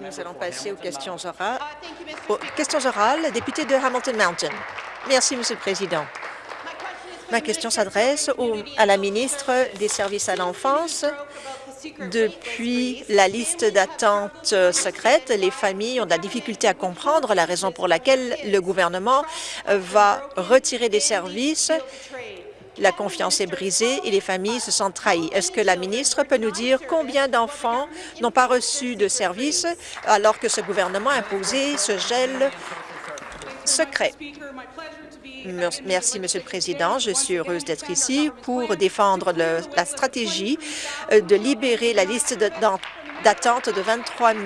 Nous allons passer aux questions orales. Aux questions orales, député de Hamilton Mountain. Merci, Monsieur le Président. Ma question s'adresse à la ministre des Services à l'enfance. Depuis la liste d'attente secrète, les familles ont de la difficulté à comprendre la raison pour laquelle le gouvernement va retirer des services la confiance est brisée et les familles se sentent trahies. Est-ce que la ministre peut nous dire combien d'enfants n'ont pas reçu de services alors que ce gouvernement a imposé ce gel secret? Merci, Monsieur le Président. Je suis heureuse d'être ici pour défendre la stratégie euh, de libérer la liste d'attente de 23 000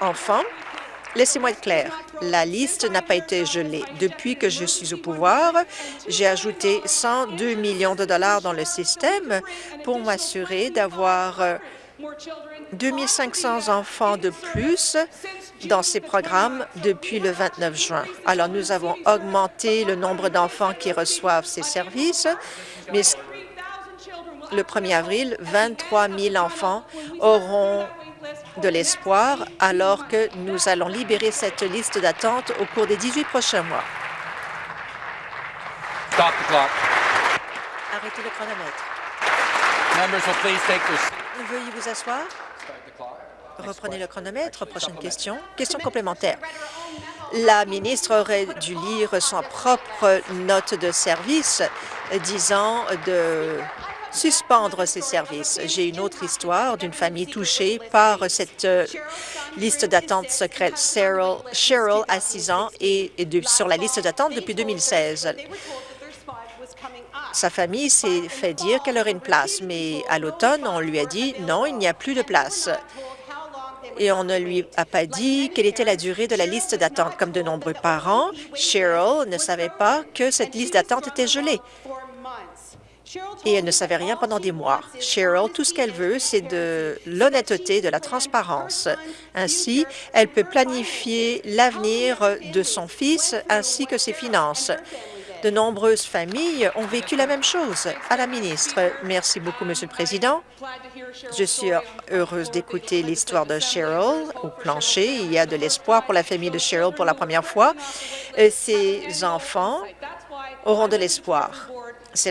enfants. Laissez-moi être clair, la liste n'a pas été gelée. Depuis que je suis au pouvoir, j'ai ajouté 102 millions de dollars dans le système pour m'assurer d'avoir 2500 euh, enfants de plus dans ces programmes depuis le 29 juin. Alors, nous avons augmenté le nombre d'enfants qui reçoivent ces services, mais le 1er avril, 23 000 enfants auront de l'espoir alors que nous allons libérer cette liste d'attente au cours des 18 prochains mois. Arrêtez le chronomètre. Veuillez vous asseoir. Reprenez le chronomètre. Prochaine question. Question complémentaire. La ministre aurait dû lire son propre note de service disant de suspendre ces services. J'ai une autre histoire d'une famille touchée par cette euh, liste d'attente secrète. Cheryl, Cheryl a 6 ans et est sur la liste d'attente depuis 2016. Sa famille s'est fait dire qu'elle aurait une place, mais à l'automne, on lui a dit non, il n'y a plus de place. Et on ne lui a pas dit quelle était la durée de la liste d'attente. Comme de nombreux parents, Cheryl ne savait pas que cette liste d'attente était gelée et elle ne savait rien pendant des mois. Cheryl, tout ce qu'elle veut, c'est de l'honnêteté, de la transparence. Ainsi, elle peut planifier l'avenir de son fils ainsi que ses finances. De nombreuses familles ont vécu la même chose. À la ministre, merci beaucoup, Monsieur le Président. Je suis heureuse d'écouter l'histoire de Cheryl au plancher. Il y a de l'espoir pour la famille de Cheryl pour la première fois. Ses enfants auront de l'espoir. C'est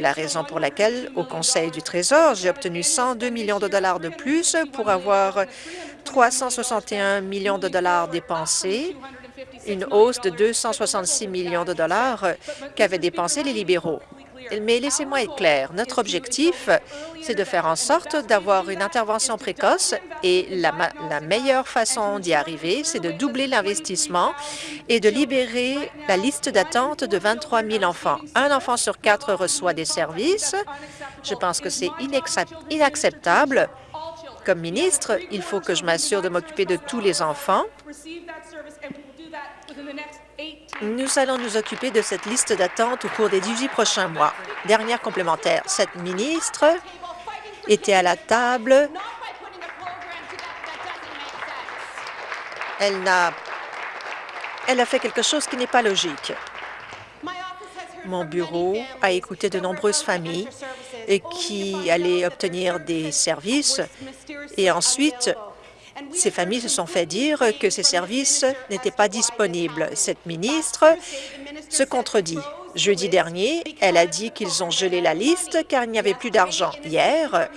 la, raison pour laquelle, au Conseil du Trésor, j'ai obtenu 102 millions de dollars de plus pour avoir 361 millions de dollars dépensés, une hausse de 266 millions de dollars qu'avaient dépensés les libéraux. Mais laissez-moi être clair, notre objectif, c'est de faire en sorte d'avoir une intervention précoce et la, meilleure façon d'y arriver, c'est de doubler l'investissement et de libérer la liste d'attente de 23 000 enfants. Un enfant sur quatre reçoit des services. Je pense que c'est inacceptable. Comme ministre, il faut que je m'assure de m'occuper de tous les enfants nous allons nous occuper de cette liste d'attente au cours des 18 prochains mois. Dernière complémentaire, cette ministre était à la table. Elle a, elle a fait quelque chose qui n'est pas logique. Mon bureau a écouté de nombreuses familles qui allaient obtenir des services et ensuite ces familles se sont fait dire que ces services n'étaient pas disponibles. Cette ministre se contredit. Jeudi dernier, elle a dit qu'ils ont gelé la liste car il n'y avait plus d'argent. Hier,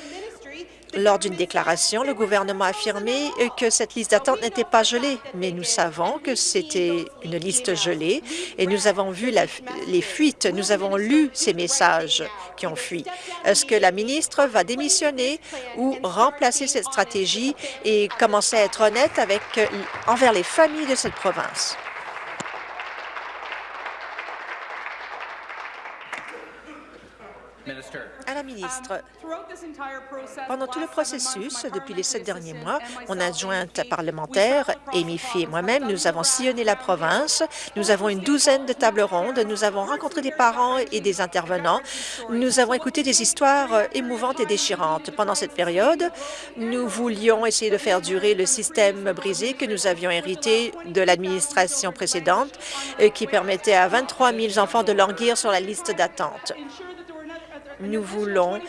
lors d'une déclaration, le gouvernement a affirmé que cette liste d'attente n'était pas gelée, mais nous savons que c'était une liste gelée et nous avons vu les fuites, nous avons lu ces messages qui ont fui. Est-ce que la ministre va démissionner ou remplacer cette stratégie et commencer à être honnête envers les familles de cette province? La ministre, pendant tout le processus, depuis les sept derniers mois, mon adjointe parlementaire, Amy Fee et moi-même, nous avons sillonné la province. Nous avons une douzaine de tables rondes. Nous avons rencontré des parents et des intervenants. Nous avons écouté des histoires émouvantes et déchirantes. Pendant cette période, nous voulions essayer de faire durer le système brisé que nous avions hérité de l'administration précédente, qui permettait à 23 000 enfants de languir sur la liste d'attente. Nous voulons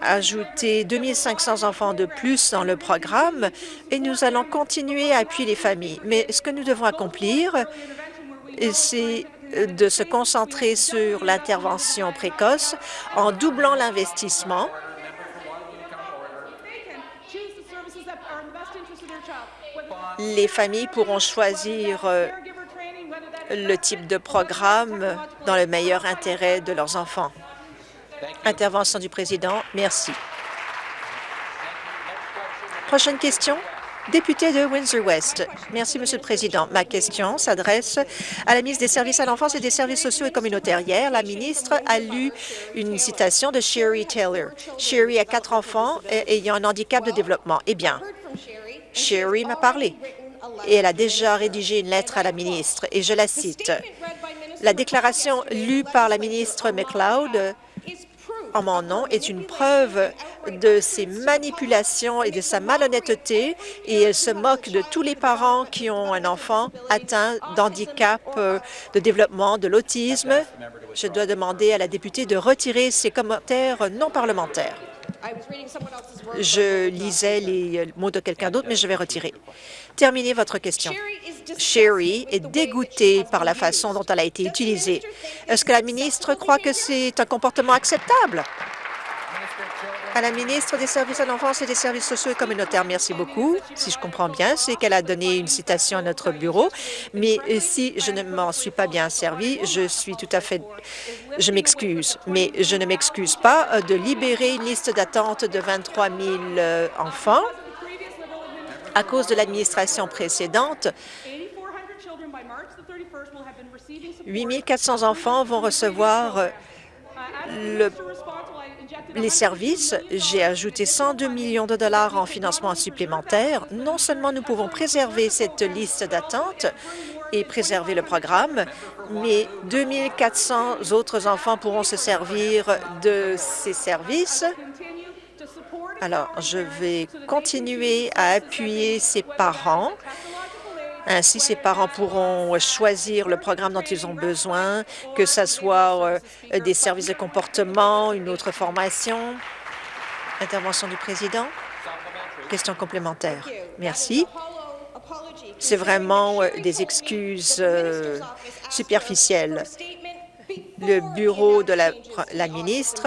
ajouté 2500 enfants de plus dans le programme et nous allons continuer à appuyer les familles. Mais ce que nous devons accomplir, c'est de se concentrer sur l'intervention précoce en doublant l'investissement les familles pourront choisir euh, le type de programme dans le meilleur intérêt de leurs enfants. Intervention du président. Merci. Prochaine question. Député de Windsor-West. Merci, Monsieur le Président. Ma question s'adresse à la ministre des Services à l'enfance et des services sociaux et communautaires. Hier, la ministre a lu une citation de Sherry Taylor. Sherry a quatre enfants ayant un handicap de développement. Eh bien, Sherry m'a parlé et elle a déjà rédigé une lettre à la ministre, et je la cite. La déclaration lue par la ministre McLeod en mon nom est une preuve de ses manipulations et de sa malhonnêteté et elle se moque de tous les parents qui ont un enfant atteint d'handicap euh, de développement, de l'autisme. Je dois demander à la députée de retirer ses commentaires non parlementaires. Je lisais les mots de quelqu'un d'autre, mais je vais retirer. Terminez votre question. Sherry est dégoûtée par la façon dont elle a été utilisée. Est-ce que la ministre croit que c'est un comportement acceptable? À la ministre des Services à l'enfance et des services sociaux et communautaires, merci beaucoup. Si je comprends bien, c'est qu'elle a donné une citation à notre bureau, mais si je ne m'en suis pas bien servi, je suis tout à fait... Je m'excuse, mais je ne m'excuse pas euh, de libérer une liste d'attente de 23 000 euh, enfants à cause de l'administration précédente. 8 400 enfants vont recevoir euh, le les services, j'ai ajouté 102 millions de dollars en financement supplémentaire. Non seulement nous pouvons préserver cette liste d'attente et préserver le programme, mais 2400 autres enfants pourront se servir de ces services. Alors, je vais continuer à appuyer ces parents ainsi, ces parents pourront choisir le programme dont ils ont besoin, que ce soit euh, des services de comportement, une autre formation. Intervention du président. Question complémentaire. Merci. C'est vraiment euh, des excuses euh, superficielles. Le bureau de la, ministre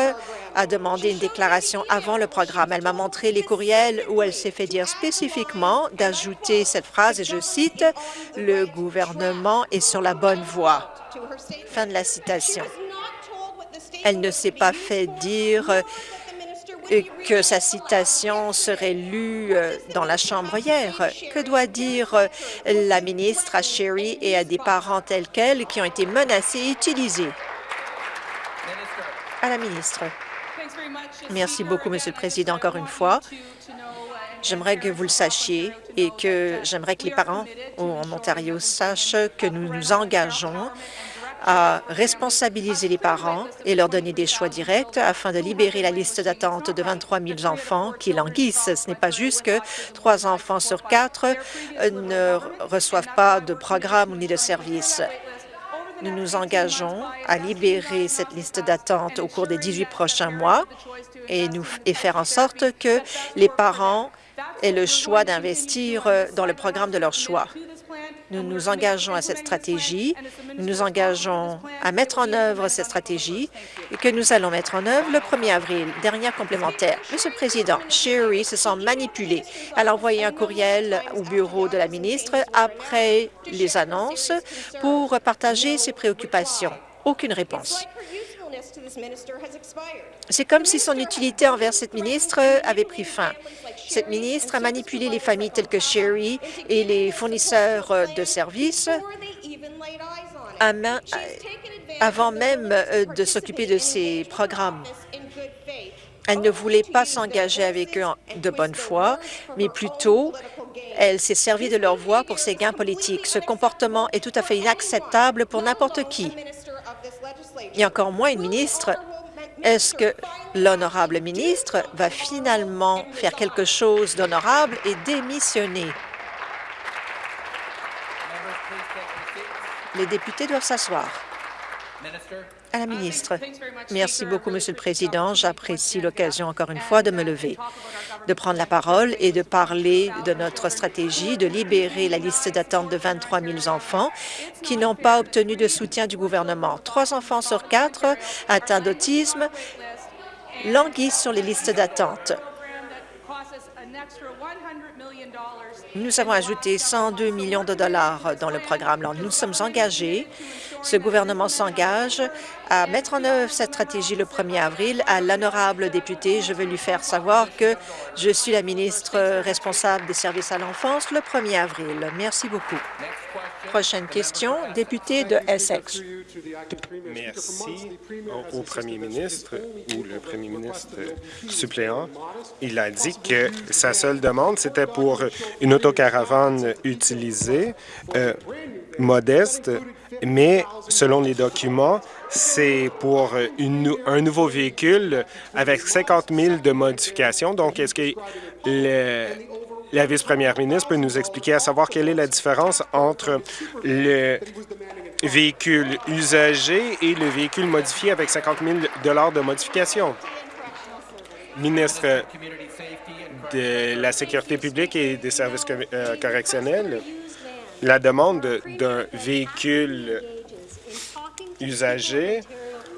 a demandé une déclaration avant le programme. Elle m'a montré les courriels où elle s'est fait dire spécifiquement d'ajouter cette phrase, et je cite, « Le gouvernement est sur la bonne voie ». Fin de la citation. Elle ne s'est pas fait dire que sa citation serait lue euh, dans la Chambre hier. Que doit dire euh, la ministre à Sherry et à des parents tels qu'elle qui ont été menacés et utilisés? À la ministre. Merci beaucoup, Monsieur le Président, encore une fois. J'aimerais que vous le sachiez et que j'aimerais que les parents en Ontario sachent que nous nous engageons à responsabiliser les parents et leur donner des choix directs afin de libérer la liste d'attente de 23 000 enfants qui languissent. Ce n'est pas juste que trois enfants sur quatre ne reçoivent pas de programme ni de service. Nous nous engageons à libérer cette liste d'attente au cours des 18 prochains mois et, faire en sorte que les parents aient le choix d'investir dans le programme de leur choix. Nous nous engageons à cette stratégie, nous nous engageons à mettre en œuvre cette stratégie et que nous allons mettre en œuvre le 1er avril. Dernière complémentaire. Monsieur le Président, Sherry se sent manipulée. Elle a envoyé un courriel au bureau de la ministre après les annonces pour partager ses préoccupations. Aucune réponse. C'est comme si son utilité envers cette ministre avait pris fin. Cette ministre a manipulé les familles telles que Sherry et les fournisseurs de services avant même euh, de s'occuper de ces programmes. Elle ne voulait pas s'engager avec eux de bonne foi, mais plutôt, elle s'est servie de leur voix pour ses gains politiques. Ce comportement est tout à fait inacceptable pour n'importe qui et encore moins une ministre, est-ce que l'honorable ministre va finalement faire quelque chose d'honorable et démissionner? Les députés doivent s'asseoir. À la ministre. Merci beaucoup, Monsieur le Président. J'apprécie l'occasion, encore une fois, de me lever, de prendre la parole et de parler de notre stratégie de libérer la liste d'attente de 23 000 enfants qui n'ont pas obtenu de soutien du gouvernement. Trois enfants sur quatre atteints d'autisme languissent sur les listes d'attente. Nous avons ajouté 102 millions de dollars dans le programme. Alors, nous sommes engagés ce gouvernement s'engage à mettre en œuvre cette stratégie le 1er avril. À l'honorable député, je veux lui faire savoir que je suis la ministre responsable des services à l'enfance le 1er avril. Merci beaucoup. Prochaine question, député de Essex. Merci au premier ministre ou le premier ministre suppléant. Il a dit que sa seule demande, c'était pour une autocaravane utilisée, euh, modeste, mais selon les documents, c'est pour un nouveau véhicule avec 50 000 de modifications. Donc, est-ce que la vice-première ministre peut nous expliquer à savoir quelle est la différence entre le véhicule usagé et le véhicule modifié avec 50 000 de modification? Ministre de la Sécurité publique et des services euh, correctionnels, la demande d'un véhicule usagé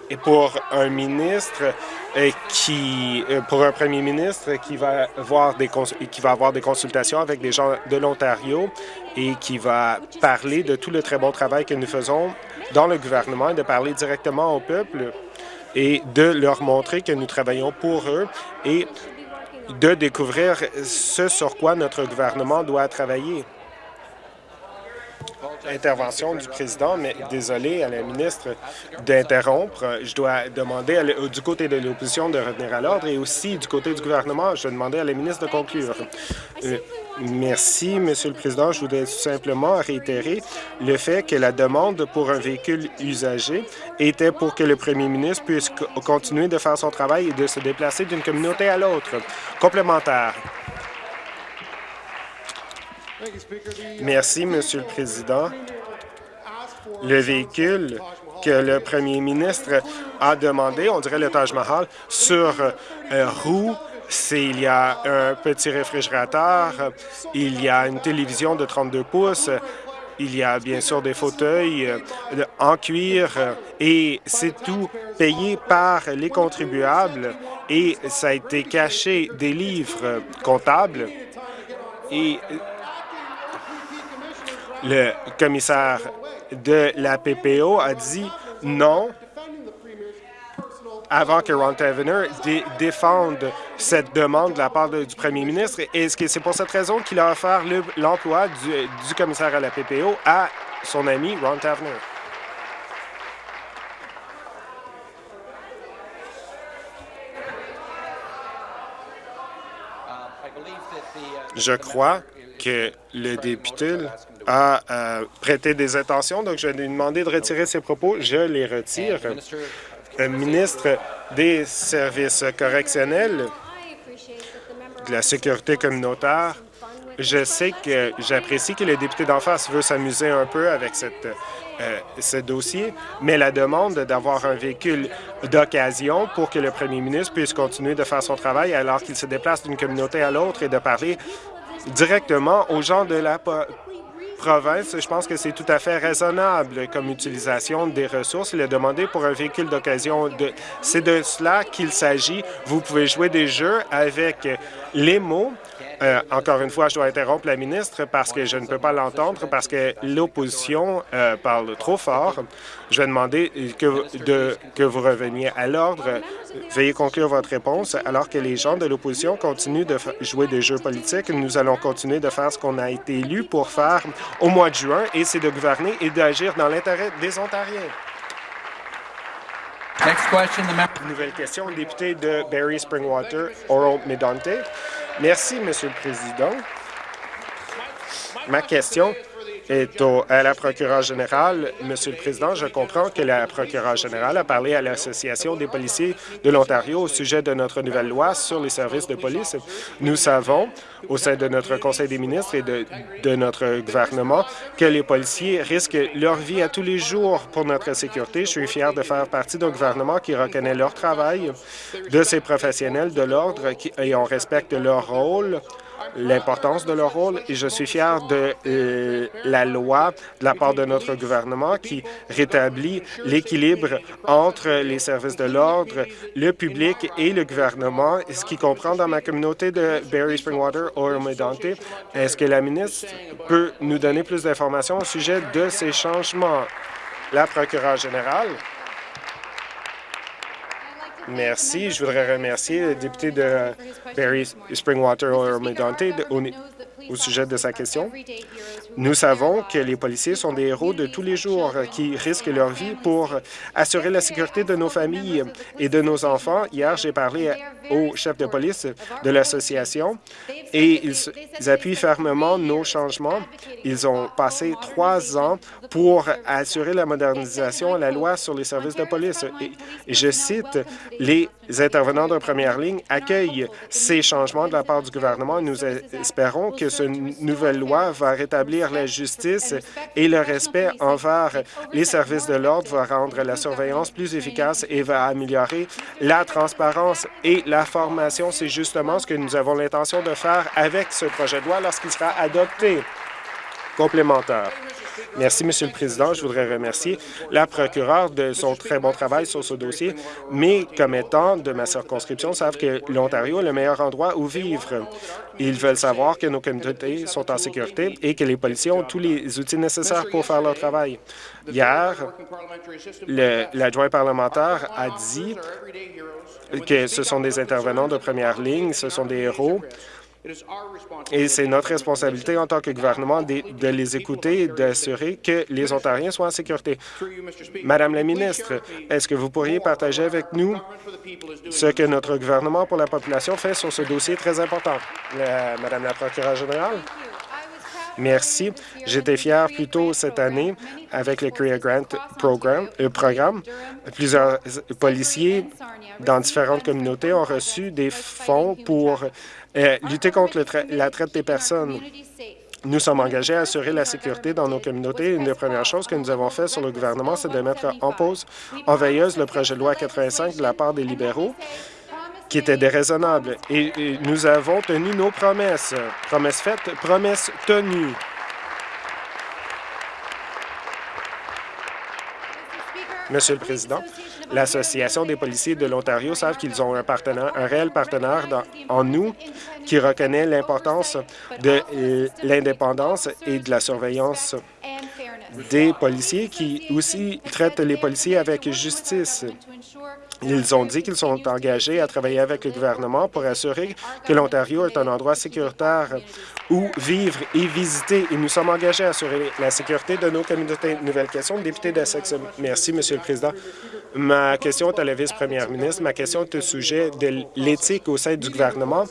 et pour un ministre euh, qui, euh, pour un premier ministre qui va avoir des qui va avoir des consultations avec des gens de l'Ontario et qui va parler de tout le très bon travail que nous faisons dans le gouvernement et de parler directement au peuple et de leur montrer que nous travaillons pour eux et de découvrir ce sur quoi notre gouvernement doit travailler intervention du président, mais désolé à la ministre d'interrompre. Je dois demander du côté de l'opposition de revenir à l'ordre et aussi du côté du gouvernement, je dois demander à la ministre de conclure. Euh, merci, Monsieur le Président. Je voudrais tout simplement réitérer le fait que la demande pour un véhicule usagé était pour que le premier ministre puisse continuer de faire son travail et de se déplacer d'une communauté à l'autre. Complémentaire. Merci, Monsieur le Président. Le véhicule que le premier ministre a demandé, on dirait le Taj Mahal, sur euh, roue, il y a un petit réfrigérateur, il y a une télévision de 32 pouces, il y a bien sûr des fauteuils euh, en cuir et c'est tout payé par les contribuables et ça a été caché des livres comptables et le commissaire de la PPO a dit non avant que Ron Tavener défende cette demande de la part du premier ministre. Que c'est pour cette raison qu'il a offert l'emploi du, commissaire à la PPO à son ami Ron Tavener? Je crois que le député a euh, prêté des intentions, donc je lui demander de retirer ses propos. Je les retire. Le ministre des services correctionnels, de la sécurité communautaire, je sais que j'apprécie que le député d'en face veut s'amuser un peu avec cette, euh, ce dossier, mais la demande d'avoir un véhicule d'occasion pour que le premier ministre puisse continuer de faire son travail alors qu'il se déplace d'une communauté à l'autre et de parler directement aux gens de la je pense que c'est tout à fait raisonnable comme utilisation des ressources. Il a demandé pour un véhicule d'occasion. C'est de cela qu'il s'agit. Vous pouvez jouer des jeux avec les mots euh, encore une fois, je dois interrompre la ministre parce que je ne peux pas l'entendre, parce que l'opposition euh, parle trop fort. Je vais demander que, de, que vous reveniez à l'ordre. Veuillez conclure votre réponse. Alors que les gens de l'opposition continuent de jouer des jeux politiques, nous allons continuer de faire ce qu'on a été élu pour faire au mois de juin, et c'est de gouverner et d'agir dans l'intérêt des Ontariens. Next question, Nouvelle question, député de Barry Springwater, Oral Medonte. Merci, Monsieur le Président. Ma question est au, à la procureure générale. Monsieur le Président, je comprends que la procureure générale a parlé à l'Association des policiers de l'Ontario au sujet de notre nouvelle loi sur les services de police. Nous savons, au sein de notre Conseil des ministres et de, de notre gouvernement, que les policiers risquent leur vie à tous les jours pour notre sécurité. Je suis fier de faire partie d'un gouvernement qui reconnaît leur travail, de ces professionnels de l'ordre et on respecte leur rôle l'importance de leur rôle et je suis fier de euh, la loi de la part de notre gouvernement qui rétablit l'équilibre entre les services de l'ordre, le public et le gouvernement, ce qui comprend dans ma communauté de Barry Springwater, Oromedante. Est-ce que la ministre peut nous donner plus d'informations au sujet de ces changements? La procureure générale. Merci. Je voudrais remercier le député de Barry Springwater Medante au sujet de sa question. Nous savons que les policiers sont des héros de tous les jours qui risquent leur vie pour assurer la sécurité de nos familles et de nos enfants. Hier, j'ai parlé au chef de police de l'association et ils, appuient fermement nos changements. Ils ont passé trois ans pour assurer la modernisation à la loi sur les services de police. Je cite, les intervenants de première ligne accueillent ces changements de la part du gouvernement. Nous espérons que cette nouvelle loi va rétablir la justice et le respect envers les services de l'ordre, va rendre la surveillance plus efficace et va améliorer la transparence et la formation. C'est justement ce que nous avons l'intention de faire avec ce projet de loi lorsqu'il sera adopté. Complémentaire. Merci, Monsieur le Président. Je voudrais remercier la procureure de son très bon travail sur ce dossier. Mes commettants de ma circonscription savent que l'Ontario est le meilleur endroit où vivre. Ils veulent savoir que nos communautés sont en sécurité et que les policiers ont tous les outils nécessaires pour faire leur travail. Hier, l'adjoint parlementaire a dit que ce sont des intervenants de première ligne, ce sont des héros et c'est notre responsabilité en tant que gouvernement de, les écouter et d'assurer que les Ontariens soient en sécurité. Madame la ministre, est-ce que vous pourriez partager avec nous ce que notre gouvernement pour la population fait sur ce dossier très important? Madame la procureure générale. Merci. J'étais fier plus tôt cette année avec le Career Grant Program, euh, programme. Plusieurs policiers dans différentes communautés ont reçu des fonds pour euh, lutter contre la traite des personnes. Nous sommes engagés à assurer la sécurité dans nos communautés. Une des premières choses que nous avons fait sur le gouvernement, c'est de mettre en pause en veilleuse le projet de loi 85 de la part des libéraux qui était déraisonnable. Et, nous avons tenu nos promesses. Promesses faites, promesses tenues. Monsieur le Président, l'Association des policiers de l'Ontario savent qu'ils ont un partenaire, un réel partenaire en nous qui reconnaît l'importance de l'indépendance et de la surveillance des policiers qui aussi traitent les policiers avec justice. Ils ont dit qu'ils sont engagés à travailler avec le gouvernement pour assurer que l'Ontario est un endroit sécuritaire où vivre et visiter. Et nous sommes engagés à assurer la sécurité de nos communautés. Nouvelle question, député d'Essex. Merci, Monsieur le Président. Ma question est à la vice-première ministre. Ma question est au sujet de l'éthique au sein du gouvernement.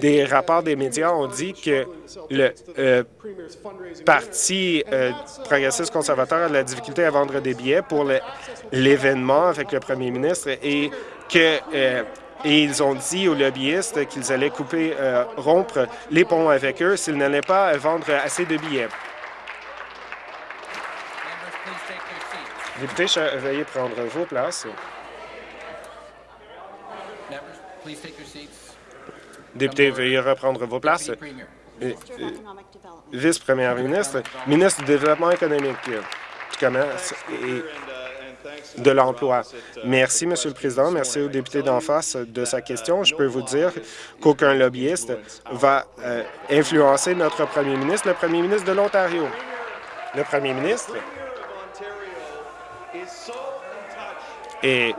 Des rapports des médias ont dit que le euh, Parti euh, progressiste conservateur a de la difficulté à vendre des billets pour l'événement avec le premier ministre et que euh, et ils ont dit aux lobbyistes qu'ils allaient couper, rompre les ponts avec eux s'ils n'allaient pas vendre assez de billets. Député, veuillez prendre vos places. Député, veuillez reprendre vos places. Vice-première ministre, ministre du Développement économique, du commerce et de l'emploi. Merci, Monsieur le Président. Merci au député d'en face de sa question. Je peux vous dire qu'aucun lobbyiste va euh, influencer notre premier ministre, le premier ministre de l'Ontario. Le premier ministre est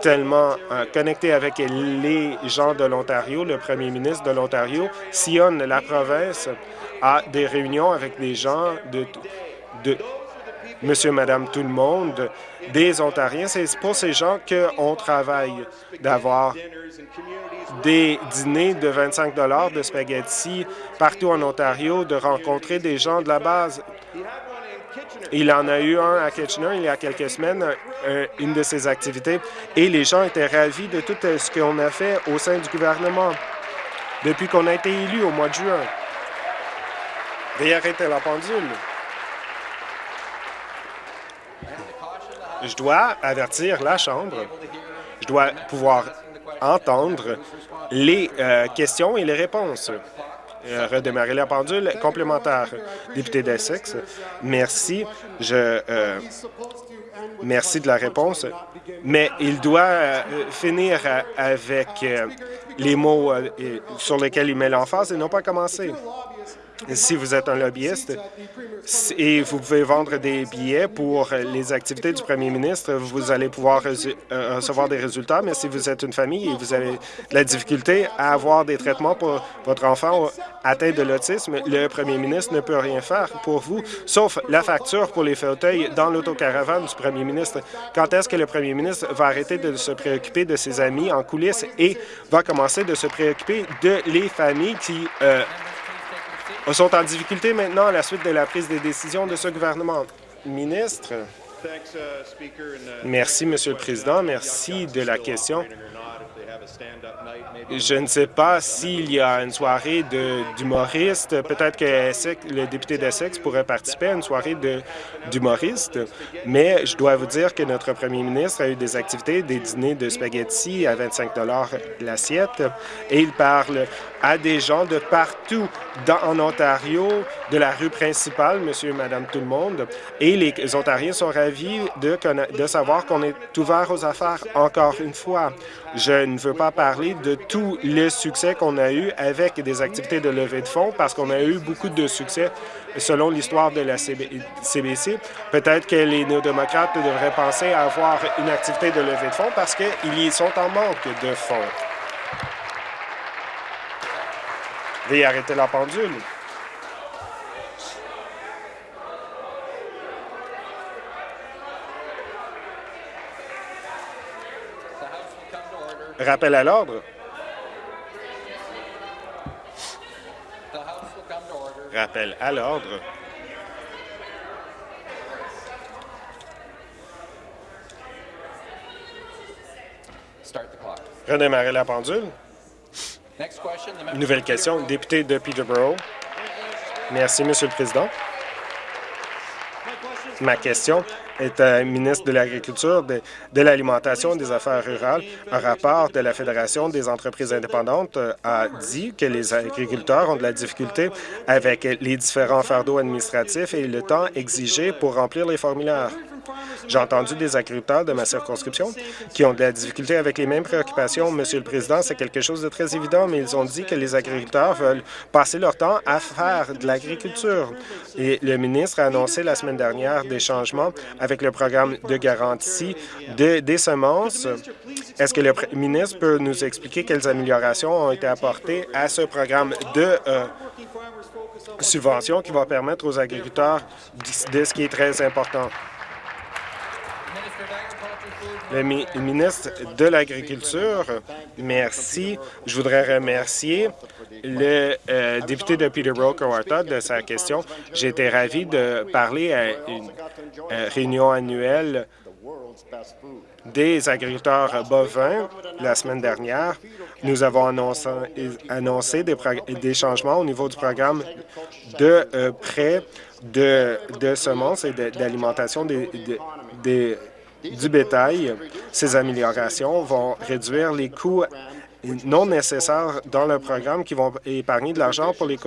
tellement euh, connecté avec les gens de l'Ontario. Le premier ministre de l'Ontario sillonne la province à des réunions avec des gens de, de monsieur, madame, tout le monde, des Ontariens. C'est pour ces gens qu'on travaille, d'avoir des dîners de 25 de spaghettis partout en Ontario, de rencontrer des gens de la base Il en a eu un à Kitchener il y a quelques semaines, une de ses activités, et les gens étaient ravis de tout ce qu'on a fait au sein du gouvernement depuis qu'on a été élu au mois de juin. Veuillez la pendule. Je dois avertir la Chambre. Je dois pouvoir entendre les euh, questions et les réponses. Euh, redémarrer la pendule complémentaire. Député d'Essex, merci. Je euh, merci de la réponse, mais il doit finir avec les mots sur lesquels il met l'emphase et non pas commencer si vous êtes un lobbyiste et vous pouvez vendre des billets pour les activités du premier ministre, vous allez pouvoir euh, recevoir des résultats, mais si vous êtes une famille et vous avez de la difficulté à avoir des traitements pour votre enfant atteint de l'autisme, le premier ministre ne peut rien faire pour vous, sauf la facture pour les fauteuils dans l'autocaravane du premier ministre. Quand est-ce que le premier ministre va arrêter de se préoccuper de ses amis en coulisses et va commencer de se préoccuper de les familles qui euh, sont en difficulté maintenant à la suite de la prise des décisions de ce gouvernement. Ministre. Merci, Monsieur le Président. Merci de la question. Je ne sais pas s'il y a une soirée d'humoristes. Peut-être que le député d'Essex pourrait participer à une soirée d'humoristes, mais je dois vous dire que notre premier ministre a eu des activités, des dîners de spaghettis à 25 l'assiette, et il parle à des gens de partout dans, en Ontario, de la rue principale, monsieur et madame tout le monde, et les Ontariens sont ravis de, de savoir qu'on est ouvert aux affaires encore une fois. Je ne veux pas parler de tout le succès qu'on a eu avec des activités de levée de fonds parce qu'on a eu beaucoup de succès selon l'histoire de la CBC. Peut-être que les néo-démocrates devraient penser à avoir une activité de levée de fonds parce qu'ils sont en manque de fonds. Veuillez arrêter la pendule. Rappel à l'ordre. Rappel à l'ordre. Redémarrer la pendule. Une nouvelle question, député de Peterborough. Merci, Monsieur le Président. Ma question un ministre de l'Agriculture, de, l'Alimentation et des Affaires rurales. Un rapport de la Fédération des entreprises indépendantes euh, a dit que les agriculteurs ont de la difficulté avec les différents fardeaux administratifs et le temps exigé pour remplir les formulaires. J'ai entendu des agriculteurs de ma circonscription qui ont de la difficulté avec les mêmes préoccupations. Monsieur le Président, c'est quelque chose de très évident, mais ils ont dit que les agriculteurs veulent passer leur temps à faire de l'agriculture. Et le ministre a annoncé la semaine dernière des changements le programme de garantie des semences. Est-ce que le ministre peut nous expliquer quelles améliorations ont été apportées à ce programme de euh, subvention qui va permettre aux agriculteurs de ce qui est très important? Le ministre de l'Agriculture, merci. Je voudrais remercier le euh, député de Peterborough, Kawarta, de sa question. J'ai été ravi de parler à une euh, réunion annuelle des agriculteurs bovins la semaine dernière. Nous avons annoncé, des, changements au niveau du programme de euh, prêt de, semences et d'alimentation des, du bétail. Ces améliorations vont réduire les coûts non nécessaires dans le programme qui vont épargner de l'argent pour les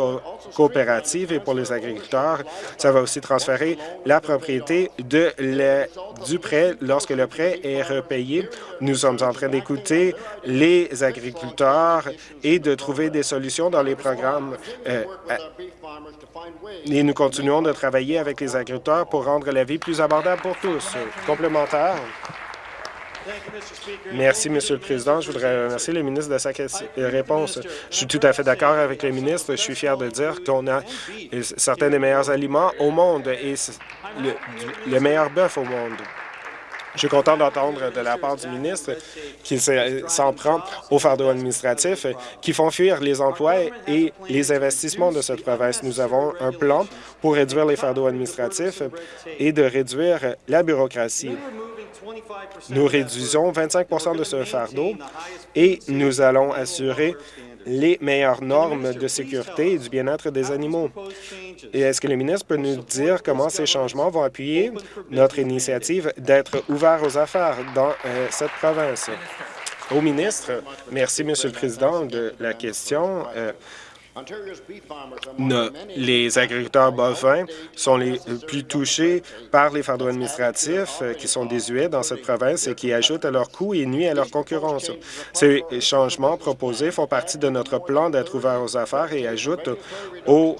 coopératives et pour les agriculteurs. Ça va aussi transférer la propriété du prêt lorsque le prêt est repayé. Nous sommes en train d'écouter les agriculteurs et de trouver des solutions dans les programmes. Euh, et nous continuons de travailler avec les agriculteurs pour rendre la vie plus abordable pour tous. Complémentaire. Merci, Monsieur le Président. Je voudrais remercier le ministre de sa réponse. Je suis tout à fait d'accord avec le ministre. Je suis fier de dire qu'on a certains des meilleurs aliments au monde et le, le meilleur bœuf au monde. Je suis content d'entendre de la part du ministre qu'il s'en prend aux fardeaux administratifs qui font fuir les emplois et les investissements de cette province. Nous avons un plan pour réduire les fardeaux administratifs et de réduire la bureaucratie. Nous réduisons 25% de ce fardeau et nous allons assurer les meilleures normes de sécurité et du bien-être des animaux. Et est-ce que le ministre peut nous dire comment ces changements vont appuyer notre initiative d'être ouvert aux affaires dans euh, cette province? Au ministre, merci, Monsieur le Président, de la question. Euh, les agriculteurs bovins sont les plus touchés par les fardeaux administratifs euh, qui sont désuets dans cette province et qui ajoutent à leurs coûts et nuisent à leur concurrence. Ces changements proposés font partie de notre plan d'être ouvert aux affaires et ajoutent aux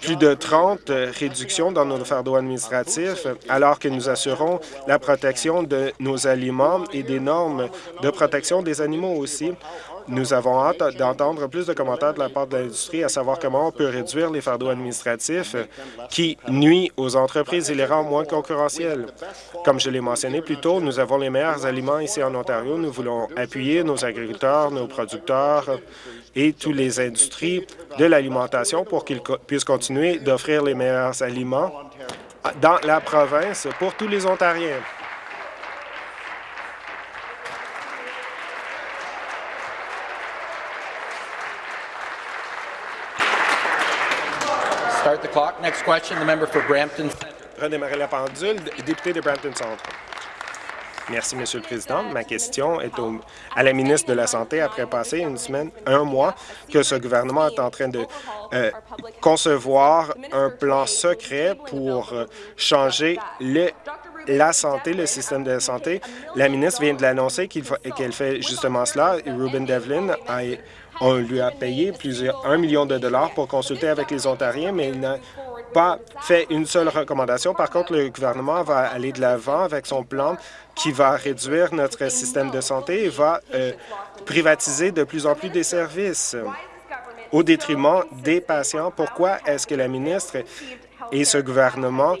plus de 30 réductions dans nos fardeaux administratifs, alors que nous assurons la protection de nos aliments et des normes de protection des animaux aussi. Nous avons hâte d'entendre plus de commentaires de la part de l'industrie à savoir comment on peut réduire les fardeaux administratifs qui nuisent aux entreprises et les rend moins concurrentielles. Comme je l'ai mentionné plus tôt, nous avons les meilleurs aliments ici en Ontario. Nous voulons appuyer nos agriculteurs, nos producteurs et toutes les industries de l'alimentation pour qu'ils puissent continuer d'offrir les meilleurs aliments dans la province pour tous les Ontariens. Start the clock. Next question, the member for Brampton. Redémarrer la pendule, député de Brampton Centre. Merci, Monsieur le Président. Ma question est à la ministre de la Santé après passer une semaine, un mois, que ce gouvernement est en train de euh, concevoir un plan secret pour euh, changer le, la santé, le système de santé. La ministre vient de l'annoncer qu'elle fait justement cela. Ruben Devlin a on lui a payé plusieurs, un million de dollars pour consulter avec les Ontariens, mais il n'a pas fait une seule recommandation. Par contre, le gouvernement va aller de l'avant avec son plan qui va réduire notre système de santé et va euh, privatiser de plus en plus des services au détriment des patients. Pourquoi est-ce que la ministre et ce gouvernement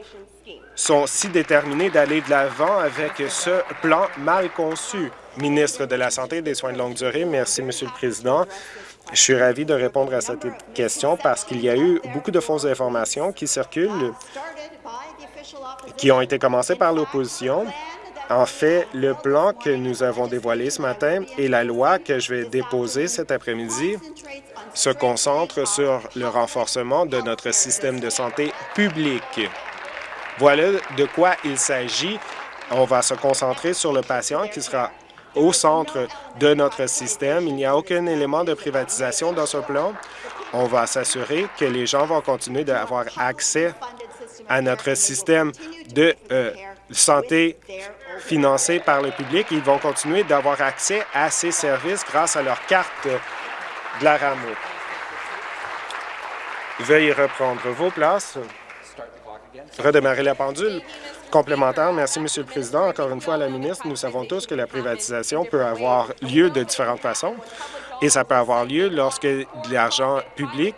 sont si déterminés d'aller de l'avant avec ce plan mal conçu? Ministre de la Santé et des Soins de longue durée. Merci, Monsieur le Président. Je suis ravi de répondre à cette question parce qu'il y a eu beaucoup de fausses informations qui circulent, qui ont été commencées par l'opposition. En fait, le plan que nous avons dévoilé ce matin et la loi que je vais déposer cet après-midi se concentrent sur le renforcement de notre système de santé public. Voilà de quoi il s'agit. On va se concentrer sur le patient qui sera au centre de notre système. Il n'y a aucun élément de privatisation dans ce plan. On va s'assurer que les gens vont continuer d'avoir accès à notre système de euh, santé financé par le public. Ils vont continuer d'avoir accès à ces services grâce à leur carte de la RAMO. Veuillez reprendre vos places. Redémarrer la pendule complémentaire. Merci, Monsieur le Président. Encore une fois, la ministre, nous savons tous que la privatisation peut avoir lieu de différentes façons et ça peut avoir lieu lorsque de l'argent public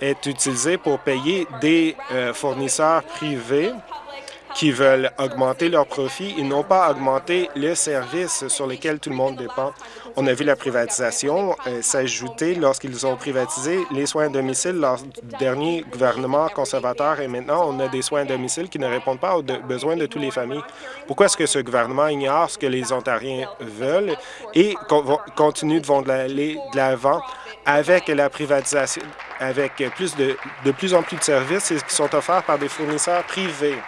est utilisé pour payer des euh, fournisseurs privés qui veulent augmenter leurs profits et non pas augmenter les services sur lesquels tout le monde dépend. On a vu la privatisation euh, s'ajouter lorsqu'ils ont privatisé les soins à domicile lors du dernier gouvernement conservateur et maintenant on a des soins à domicile qui ne répondent pas aux besoins de toutes les familles. Pourquoi est-ce que ce gouvernement ignore ce que les Ontariens veulent et continue de aller de l'avant avec la privatisation, avec plus de, de plus en plus de services qui sont offerts par des fournisseurs privés?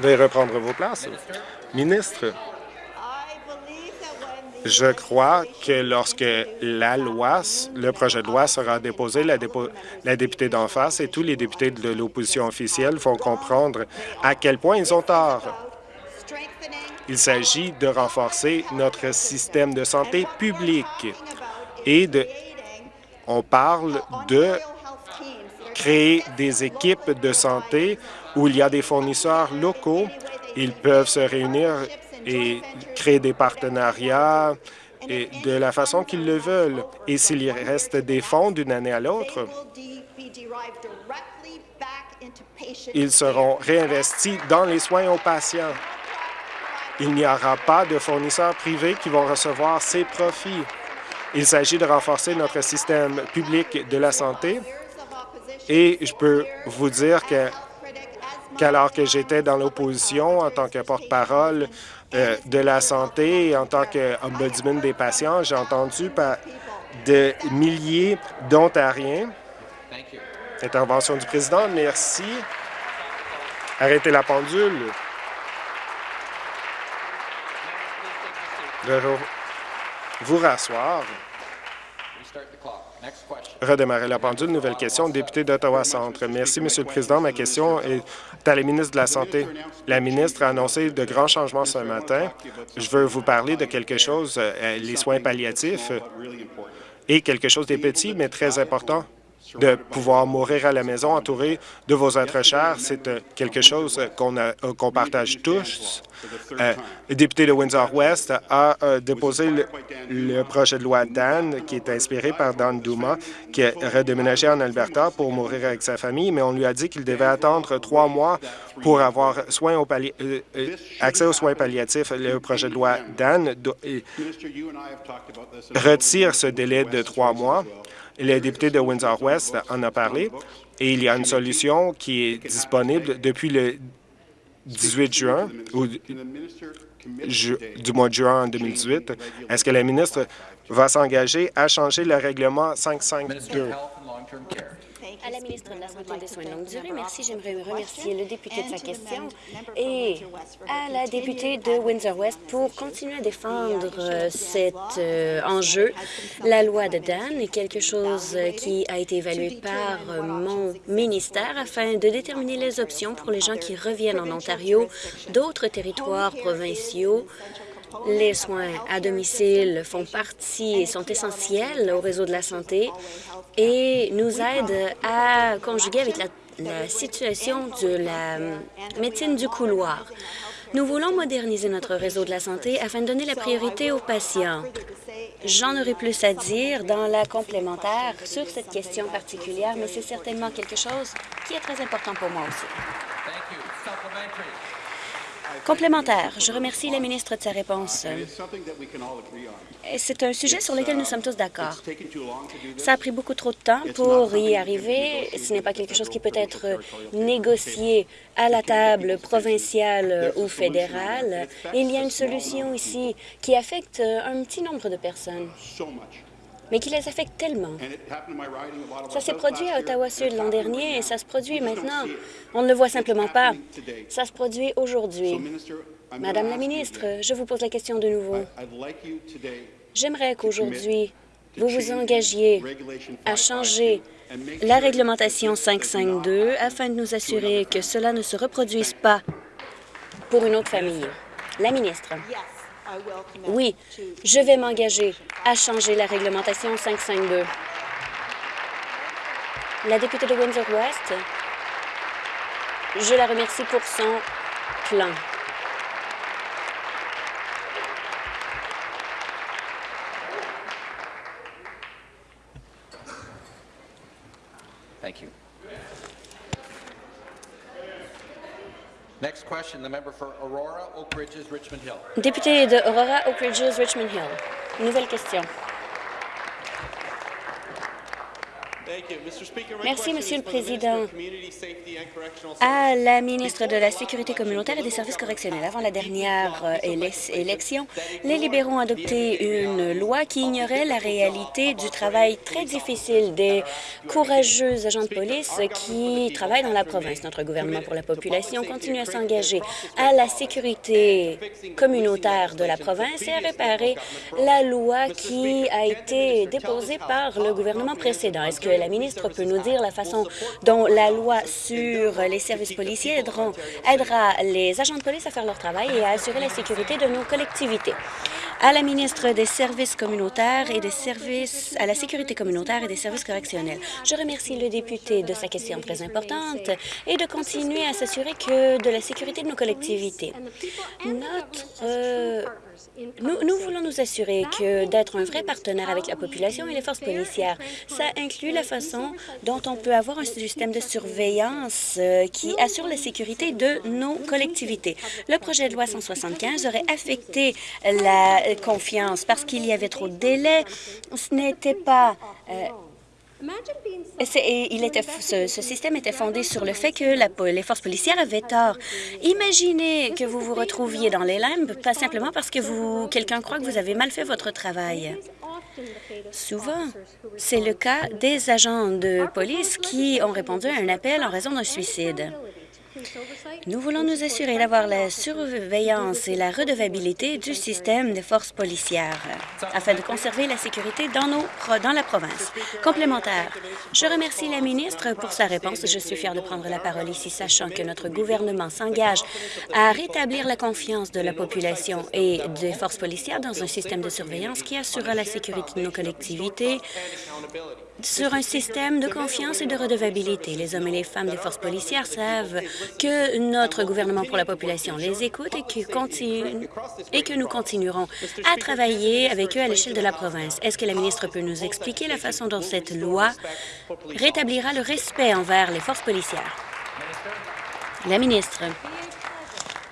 Veuillez reprendre vos places. Ministre, je crois que lorsque la loi, le projet de loi sera déposé, la, la députée d'en face et tous les députés de l'opposition officielle vont comprendre à quel point ils ont tort. Il s'agit de renforcer notre système de santé publique et de, on parle de créer des équipes de santé où il y a des fournisseurs locaux. Ils peuvent se réunir et créer des partenariats de la façon qu'ils le veulent. Et s'il reste des fonds d'une année à l'autre, ils seront réinvestis dans les soins aux patients. il n'y aura pas de fournisseurs privés qui vont recevoir ces profits. Il s'agit de renforcer notre système public de la santé et je peux vous dire que qu'alors que j'étais dans l'opposition en tant que porte-parole euh, de la santé et en tant qu'ombudsman des patients, j'ai entendu par de milliers d'Ontariens. Intervention du président, merci. Arrêtez la pendule. vous rasseoir. Redémarrer la pendule. Nouvelle question. Député d'Ottawa-Centre. Merci, Monsieur le Président. Ma question est à la ministre de la Santé. La ministre a annoncé de grands changements ce matin. Je veux vous parler de quelque chose, euh, les soins palliatifs, et quelque chose des petits, mais très important de pouvoir mourir à la maison entouré de vos êtres chers. C'est euh, quelque chose qu'on euh, partage tous. Euh, le député de Windsor-West a déposé le, projet de loi Dan, qui est inspiré par Dan Duma, qui a redéménagé en Alberta pour mourir avec sa famille, mais on lui a dit qu'il devait attendre trois mois pour avoir au accès aux soins palliatifs. Le projet de loi Dan retire ce délai de trois mois le député de Windsor-West en a parlé et il y a une solution qui est disponible depuis le 18 juin ou du mois de juin 2018. Est-ce que la ministre va s'engager à changer le règlement 552? À la ministre de la Santé et des Soins de longue durée, merci. J'aimerais remercier le député de sa question et à la députée de Windsor-West pour continuer à défendre euh, cet euh, enjeu. La loi de Dan est quelque chose qui a été évalué par euh, mon ministère afin de déterminer les options pour les gens qui reviennent en Ontario d'autres territoires provinciaux les soins à domicile font partie et sont essentiels au réseau de la santé et nous aident à conjuguer avec la, situation de la médecine du couloir. Nous voulons moderniser notre réseau de la santé afin de donner la priorité aux patients. J'en aurai plus à dire dans la complémentaire sur cette question particulière, mais c'est certainement quelque chose qui est très important pour moi aussi. Complémentaire. Je remercie la ministre de sa réponse. C'est un sujet sur lequel nous sommes tous d'accord. Ça a pris beaucoup trop de temps pour y arriver. Ce n'est pas quelque chose qui peut être négocié à la table provinciale ou fédérale. Il y a une solution ici qui affecte un petit nombre de personnes mais qui les affecte tellement. Ça s'est produit à Ottawa-Sud l'an dernier et ça se produit maintenant. On ne le voit simplement pas. Ça se produit aujourd'hui. Madame la ministre, je vous pose la question de nouveau. J'aimerais qu'aujourd'hui, vous vous engagiez à changer la réglementation 552 afin de nous assurer que cela ne se reproduise pas pour une autre famille. La ministre. Oui, je vais m'engager à changer la réglementation 552. La députée de Windsor-West, je la remercie pour son plan. Next question, the member for Aurora, Oak Ridges, Richmond Hill. Député de Aurora, Oak Ridges, Richmond Hill. Nouvelle question. Merci, Monsieur le Président. À la ministre de la Sécurité communautaire et des services correctionnels, avant la dernière euh, élection, les libéraux ont adopté une loi qui ignorait la réalité du travail très difficile des courageux agents de police qui travaillent dans la province. Notre gouvernement pour la population continue à s'engager à la sécurité communautaire de la province et à réparer la loi qui a été déposée par le gouvernement précédent. Est-ce que la ministre peut nous dire la façon dont la loi sur les services policiers aidera les agents de police à faire leur travail et à assurer la sécurité de nos collectivités. À la ministre des Services communautaires et des services à la sécurité communautaire et des services correctionnels. Je remercie le député de sa question très importante et de continuer à s'assurer que de la sécurité de nos collectivités. Notre Nous, nous voulons nous assurer que d'être un vrai partenaire avec la population et les forces policières, ça inclut la façon dont on peut avoir un système de surveillance euh, qui assure la sécurité de nos collectivités. Le projet de loi 175 aurait affecté la confiance parce qu'il y avait trop de délais. Ce n'était pas euh, il était, ce, ce, système était fondé sur le fait que la, les forces policières avaient tort. Imaginez que vous vous retrouviez dans les limbes, pas simplement parce que vous quelqu'un croit que vous avez mal fait votre travail. Souvent, c'est le cas des agents de police qui ont répondu à un appel en raison d'un suicide. Nous voulons nous assurer d'avoir la surveillance et la redevabilité du système des forces policières afin de conserver la sécurité dans, nos, dans la province. Complémentaire, je remercie la ministre pour sa réponse. Je suis fière de prendre la parole ici, sachant que notre gouvernement s'engage à rétablir la confiance de la population et des forces policières dans un système de surveillance qui assurera la sécurité de nos collectivités sur un système de confiance et de redevabilité. Les hommes et les femmes des forces policières savent que notre gouvernement pour la population les écoute et que, nous continuerons à travailler avec eux à l'échelle de la province. Est-ce que la ministre peut nous expliquer la façon dont cette loi rétablira le respect envers les forces policières? La ministre.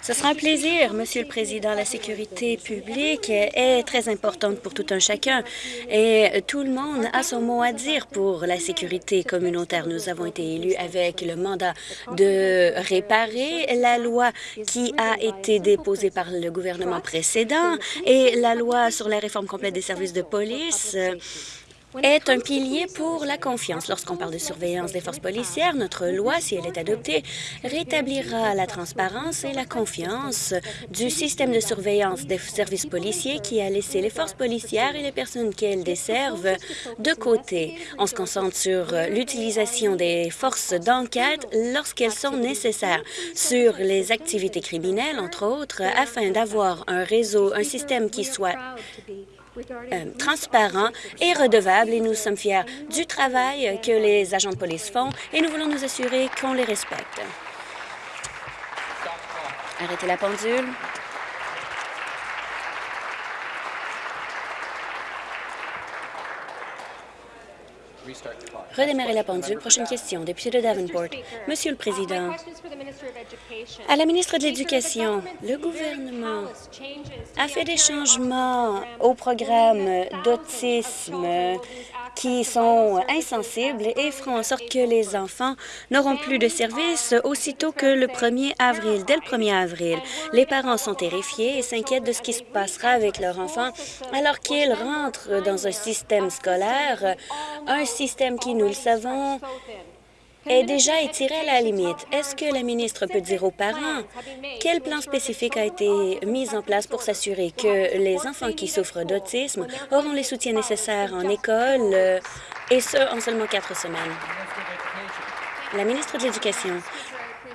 Ce sera un plaisir, Monsieur le Président. La sécurité publique est très importante pour tout un chacun et tout le monde a son mot à dire pour la sécurité communautaire. Nous avons été élus avec le mandat de réparer la loi qui a été déposée par le gouvernement précédent et la loi sur la réforme complète des services de police est un pilier pour la confiance. Lorsqu'on parle de surveillance des forces policières, notre loi, si elle est adoptée, rétablira la transparence et la confiance du système de surveillance des services policiers qui a laissé les forces policières et les personnes qu'elles desservent de côté. On se concentre sur l'utilisation des forces d'enquête lorsqu'elles sont nécessaires, sur les activités criminelles, entre autres, afin d'avoir un réseau, un système qui soit euh, transparent et redevable et nous sommes fiers du travail que les agents de police font et nous voulons nous assurer qu'on les respecte. Arrêtez la pendule. Redémarrer la pendule. Prochaine question. Député de Davenport. Monsieur le Président, à la ministre de l'Éducation, le gouvernement a fait des changements au programme d'autisme qui sont insensibles et feront en sorte que les enfants n'auront plus de services aussitôt que le 1er avril. Dès le 1er avril, les parents sont terrifiés et s'inquiètent de ce qui se passera avec leur enfant alors qu'ils rentrent dans un système scolaire, un système qui, nous le savons, est déjà étiré à la limite. Est-ce que la ministre peut dire aux parents quel plan spécifique a été mis en place pour s'assurer que les enfants qui souffrent d'autisme auront les soutiens nécessaires en école, euh, et ce, en seulement quatre semaines? La ministre de l'Éducation.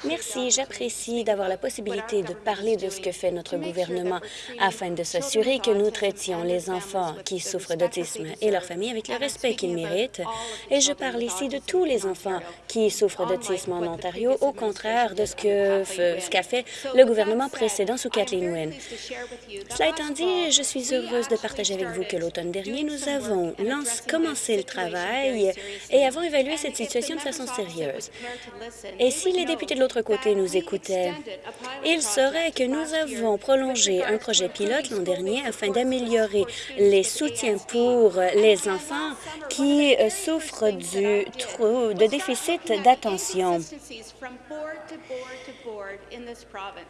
Merci. J'apprécie d'avoir la possibilité de parler de ce que fait notre gouvernement afin de s'assurer que nous traitions les enfants qui souffrent d'autisme et leurs familles avec le respect qu'ils méritent. Et je parle ici de tous les enfants qui souffrent d'autisme en Ontario, au contraire de ce qu'a ce fait le gouvernement précédent sous Kathleen Wynne. Cela étant dit, je suis heureuse de partager avec vous que l'automne dernier, nous avons commencé le travail et avons évalué cette situation de façon sérieuse. Et si les députés de côté nous écoutait. Il serait que nous avons prolongé un projet pilote l'an dernier afin d'améliorer les soutiens pour les enfants qui euh, souffrent du de déficit d'attention.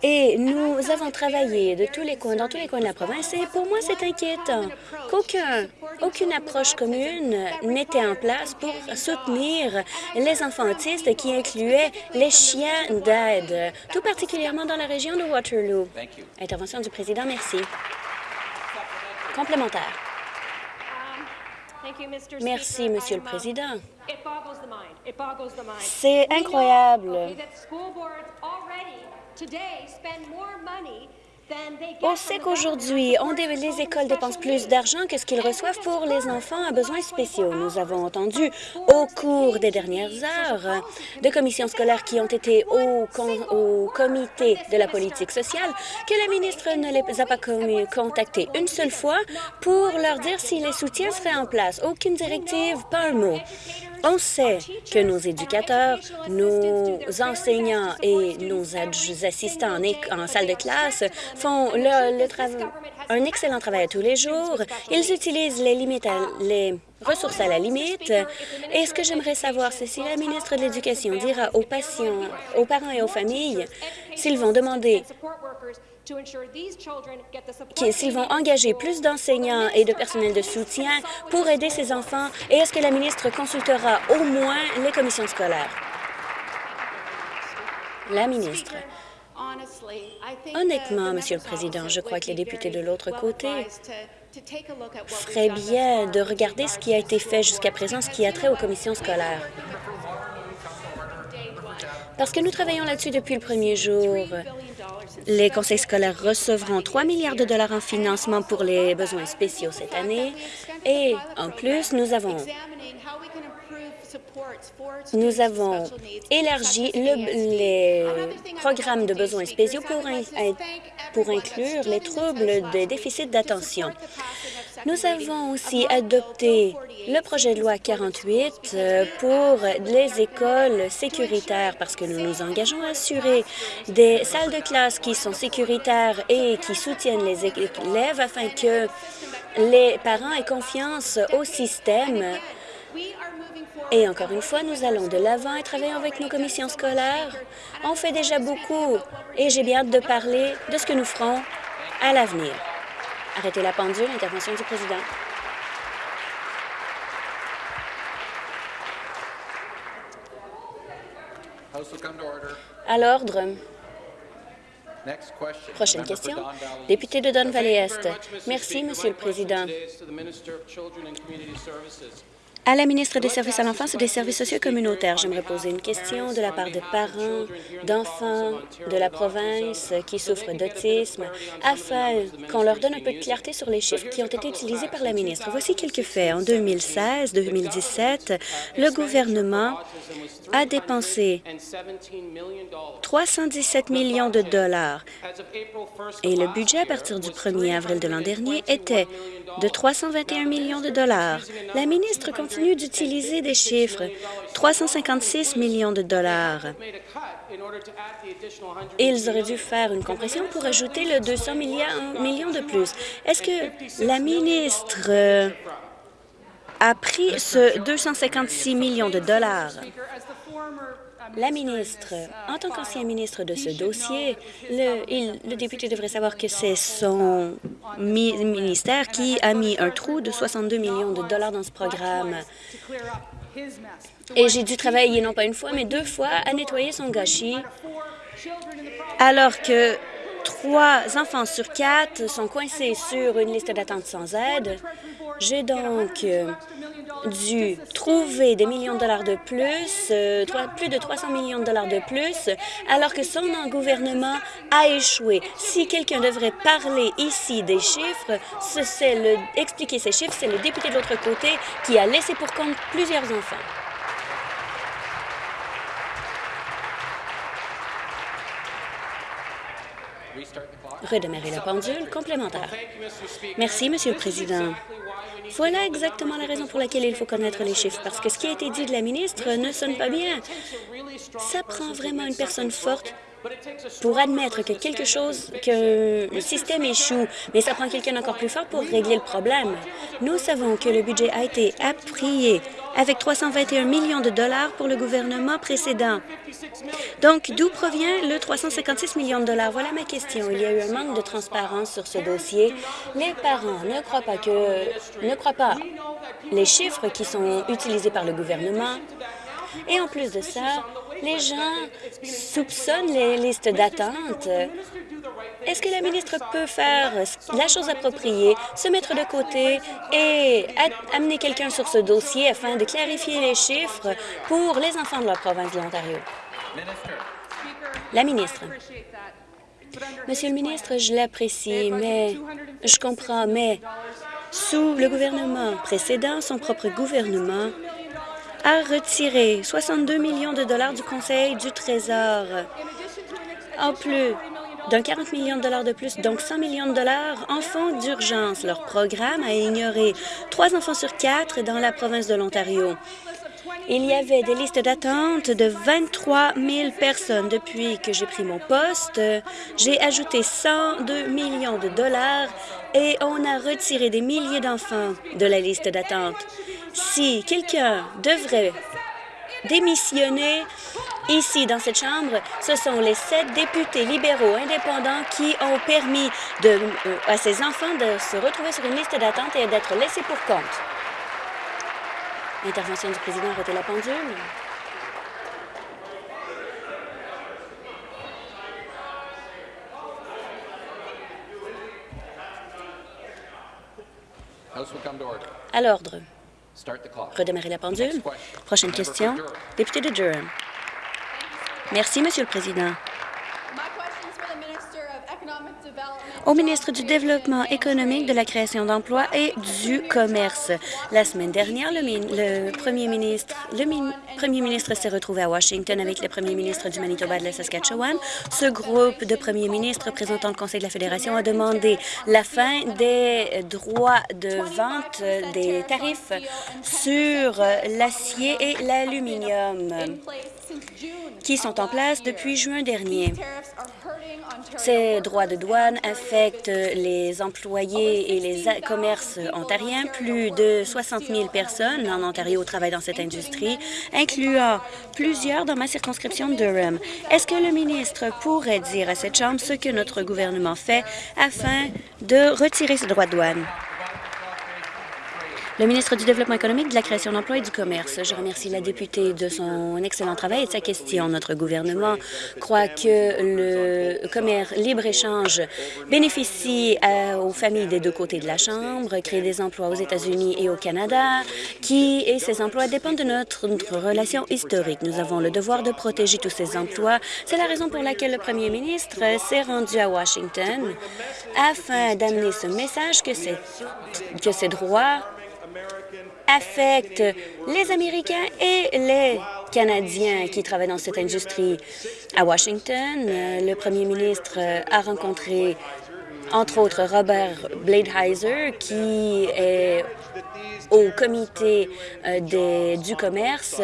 Et nous avons travaillé de tous les coins, dans tous les coins de la province, et pour moi, c'est inquiétant qu'aucun, aucune approche commune n'était en place pour soutenir les enfants autistes qui incluaient les chiens d'aide, tout particulièrement dans la région de Waterloo. Intervention du président, merci. Complémentaire. Merci, Monsieur le Président. C'est incroyable On sait qu'aujourd'hui, les écoles dépensent plus d'argent que ce qu'ils reçoivent pour les enfants à besoins spéciaux. Nous avons entendu au cours des dernières heures de commissions scolaires qui ont été au, comité de la politique sociale que la ministre ne les a pas contactés une seule fois pour leur dire si les soutiens seraient en place. Aucune directive, pas un mot. On sait que nos éducateurs, nos enseignants et nos assistants en, salle de classe font un excellent travail à tous les jours. Ils utilisent les les ressources à la limite. Et ce que j'aimerais savoir, c'est si la ministre de l'Éducation dira aux patients, aux parents et aux familles s'ils vont demander s'ils vont engager plus d'enseignants et de personnel de soutien pour aider ces enfants et est-ce que la ministre consultera au moins les commissions scolaires? La ministre. Honnêtement, Monsieur le Président, je crois que les députés de l'autre côté feraient bien de regarder ce qui a été fait jusqu'à présent, ce qui a trait aux commissions scolaires. Parce que nous travaillons là-dessus depuis le premier jour. Les conseils scolaires recevront 3 milliards de dollars en financement pour les besoins spéciaux cette année. Et en plus, nous avons élargi les programmes de besoins spéciaux pour, pour inclure les troubles des déficits d'attention. Nous avons aussi adopté le projet de loi 48 euh, pour les écoles sécuritaires parce que nous nous engageons à assurer des salles de classe qui sont sécuritaires et qui soutiennent les élèves afin que les parents aient confiance au système et encore une fois, nous allons de l'avant et travaillons avec nos commissions scolaires. On fait déjà beaucoup et j'ai bien hâte de parler de ce que nous ferons à l'avenir. Arrêtez la pendule, intervention du président. À l'ordre. Prochaine question. Député de Don Valley Est. Merci, Monsieur le Président. À la ministre des Services à l'enfance et des services sociaux communautaires, j'aimerais poser une question de la part de parents, d'enfants de la province qui souffrent d'autisme, afin qu'on leur donne un peu de clarté sur les chiffres qui ont été utilisés par la ministre. Voici quelques faits. En 2016-2017, le gouvernement a dépensé 317 millions de dollars et le budget à partir du 1er avril de l'an dernier était de 321 millions de dollars. D'utiliser des chiffres. 356 millions de dollars. Ils auraient dû faire une compression pour ajouter le 200 millions de plus. Est-ce que la ministre a pris ce 256 millions de dollars? La ministre, en tant qu'ancien ministre de ce dossier, le, député devrait savoir que c'est son ministère qui a mis un trou de 62 millions de dollars dans ce programme. Et j'ai dû travailler non pas une fois, mais deux fois à nettoyer son gâchis, alors que trois enfants sur quatre sont coincés sur une liste d'attente sans aide. J'ai donc euh, dû trouver des millions de dollars de plus, euh, plus de 300 millions de dollars de plus, alors que son gouvernement a échoué. Si quelqu'un devrait parler ici des chiffres, expliquer ces chiffres, c'est le député de l'autre côté qui a laissé pour compte plusieurs enfants. Redémarrer la pendule complémentaire. Merci, Monsieur le Président. Voilà exactement la raison pour laquelle il faut connaître les chiffres, parce que ce qui a été dit de la ministre ne sonne pas bien. Ça prend vraiment une personne forte pour admettre que quelque chose, que le système échoue, mais ça prend quelqu'un encore plus fort pour régler le problème. Nous savons que le budget a été appuyé avec 321 millions de dollars pour le gouvernement précédent. Donc, d'où provient le 356 millions de dollars? Voilà ma question. Il y a eu un manque de transparence sur ce dossier. Les parents ne croient pas que ne croient pas les chiffres qui sont utilisés par le gouvernement. Et en plus de ça, les gens soupçonnent les listes d'attente. Est-ce que la ministre peut faire la chose appropriée, se mettre de côté et amener quelqu'un sur ce dossier afin de clarifier les chiffres pour les enfants de la province de l'Ontario? La ministre. Monsieur le ministre, je l'apprécie, mais je comprends, mais sous le gouvernement précédent, son propre gouvernement a retiré 62 millions de dollars du Conseil du Trésor. En plus d'un 40 millions de dollars de plus, donc 100 millions de dollars en fonds d'urgence. Leur programme a ignoré trois enfants sur quatre dans la province de l'Ontario. Il y avait des listes d'attente de 23 000 personnes. Depuis que j'ai pris mon poste, j'ai ajouté 102 millions de dollars et on a retiré des milliers d'enfants de la liste d'attente. Si quelqu'un devrait démissionner ici dans cette Chambre, ce sont les sept députés libéraux indépendants qui ont permis euh, à ces enfants de se retrouver sur une liste d'attente et d'être laissés pour compte. Intervention du président, arrêtez la pendule. À l'ordre. Redémarrer la pendule. Prochaine question. Député de Durham. Merci, Monsieur le Président. Au ministre du Développement économique, de la création d'emplois et du commerce. La semaine dernière, le, le premier ministre, premier ministre s'est retrouvé à Washington avec le premier ministre du Manitoba et de la Saskatchewan. Ce groupe de premiers ministres représentant le Conseil de la Fédération a demandé la fin des droits de vente des tarifs sur l'acier et l'aluminium qui sont en place depuis juin dernier. Ces droits de douane affectent les employés et les commerces ontariens. Plus de 60 000 personnes en Ontario travaillent dans cette industrie, incluant plusieurs dans ma circonscription de Durham. Est-ce que le ministre pourrait dire à cette Chambre ce que notre gouvernement fait afin de retirer ces droits de douane? Le ministre du Développement économique, de la création d'emplois et du commerce. Je remercie la députée de son excellent travail et de sa question. Notre gouvernement croit que le commerce libre-échange bénéficie aux familles des deux côtés de la Chambre, crée des emplois aux États-Unis et au Canada, qui et ces emplois dépendent de notre, notre relation historique. Nous avons le devoir de protéger tous ces emplois. C'est la raison pour laquelle le premier ministre s'est rendu à Washington afin d'amener ce message que que ces droits affecte les Américains et les Canadiens qui travaillent dans cette industrie. À Washington, le premier ministre a rencontré entre autres Robert Bladeheiser, qui est au comité euh, du commerce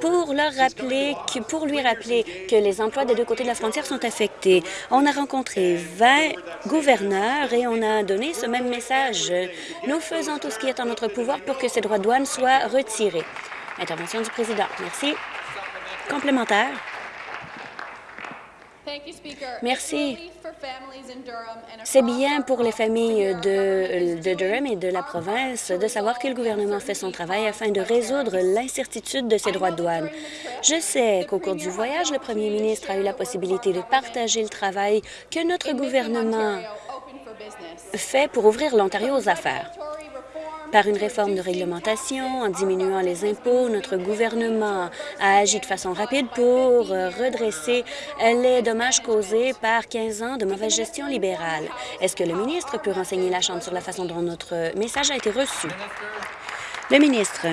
pour, leur rappeler que, pour lui rappeler que les emplois des deux côtés de la frontière sont affectés. On a rencontré 20 gouverneurs et on a donné ce même message. Nous faisons tout ce qui est en notre pouvoir pour que ces droits de douane soient retirés. Intervention du président. Merci. Complémentaire. Merci. C'est bien pour les familles de, de, Durham et de la province de savoir que le gouvernement fait son travail afin de résoudre l'incertitude de ces droits de douane. Je sais qu'au cours du voyage, le premier ministre a eu la possibilité de partager le travail que notre gouvernement fait pour ouvrir l'Ontario aux affaires. Par une réforme de réglementation, en diminuant les impôts, notre gouvernement a agi de façon rapide pour euh, redresser les dommages causés par 15 ans de mauvaise gestion libérale. Est-ce que le ministre peut renseigner la Chambre sur la façon dont notre message a été reçu? Le ministre.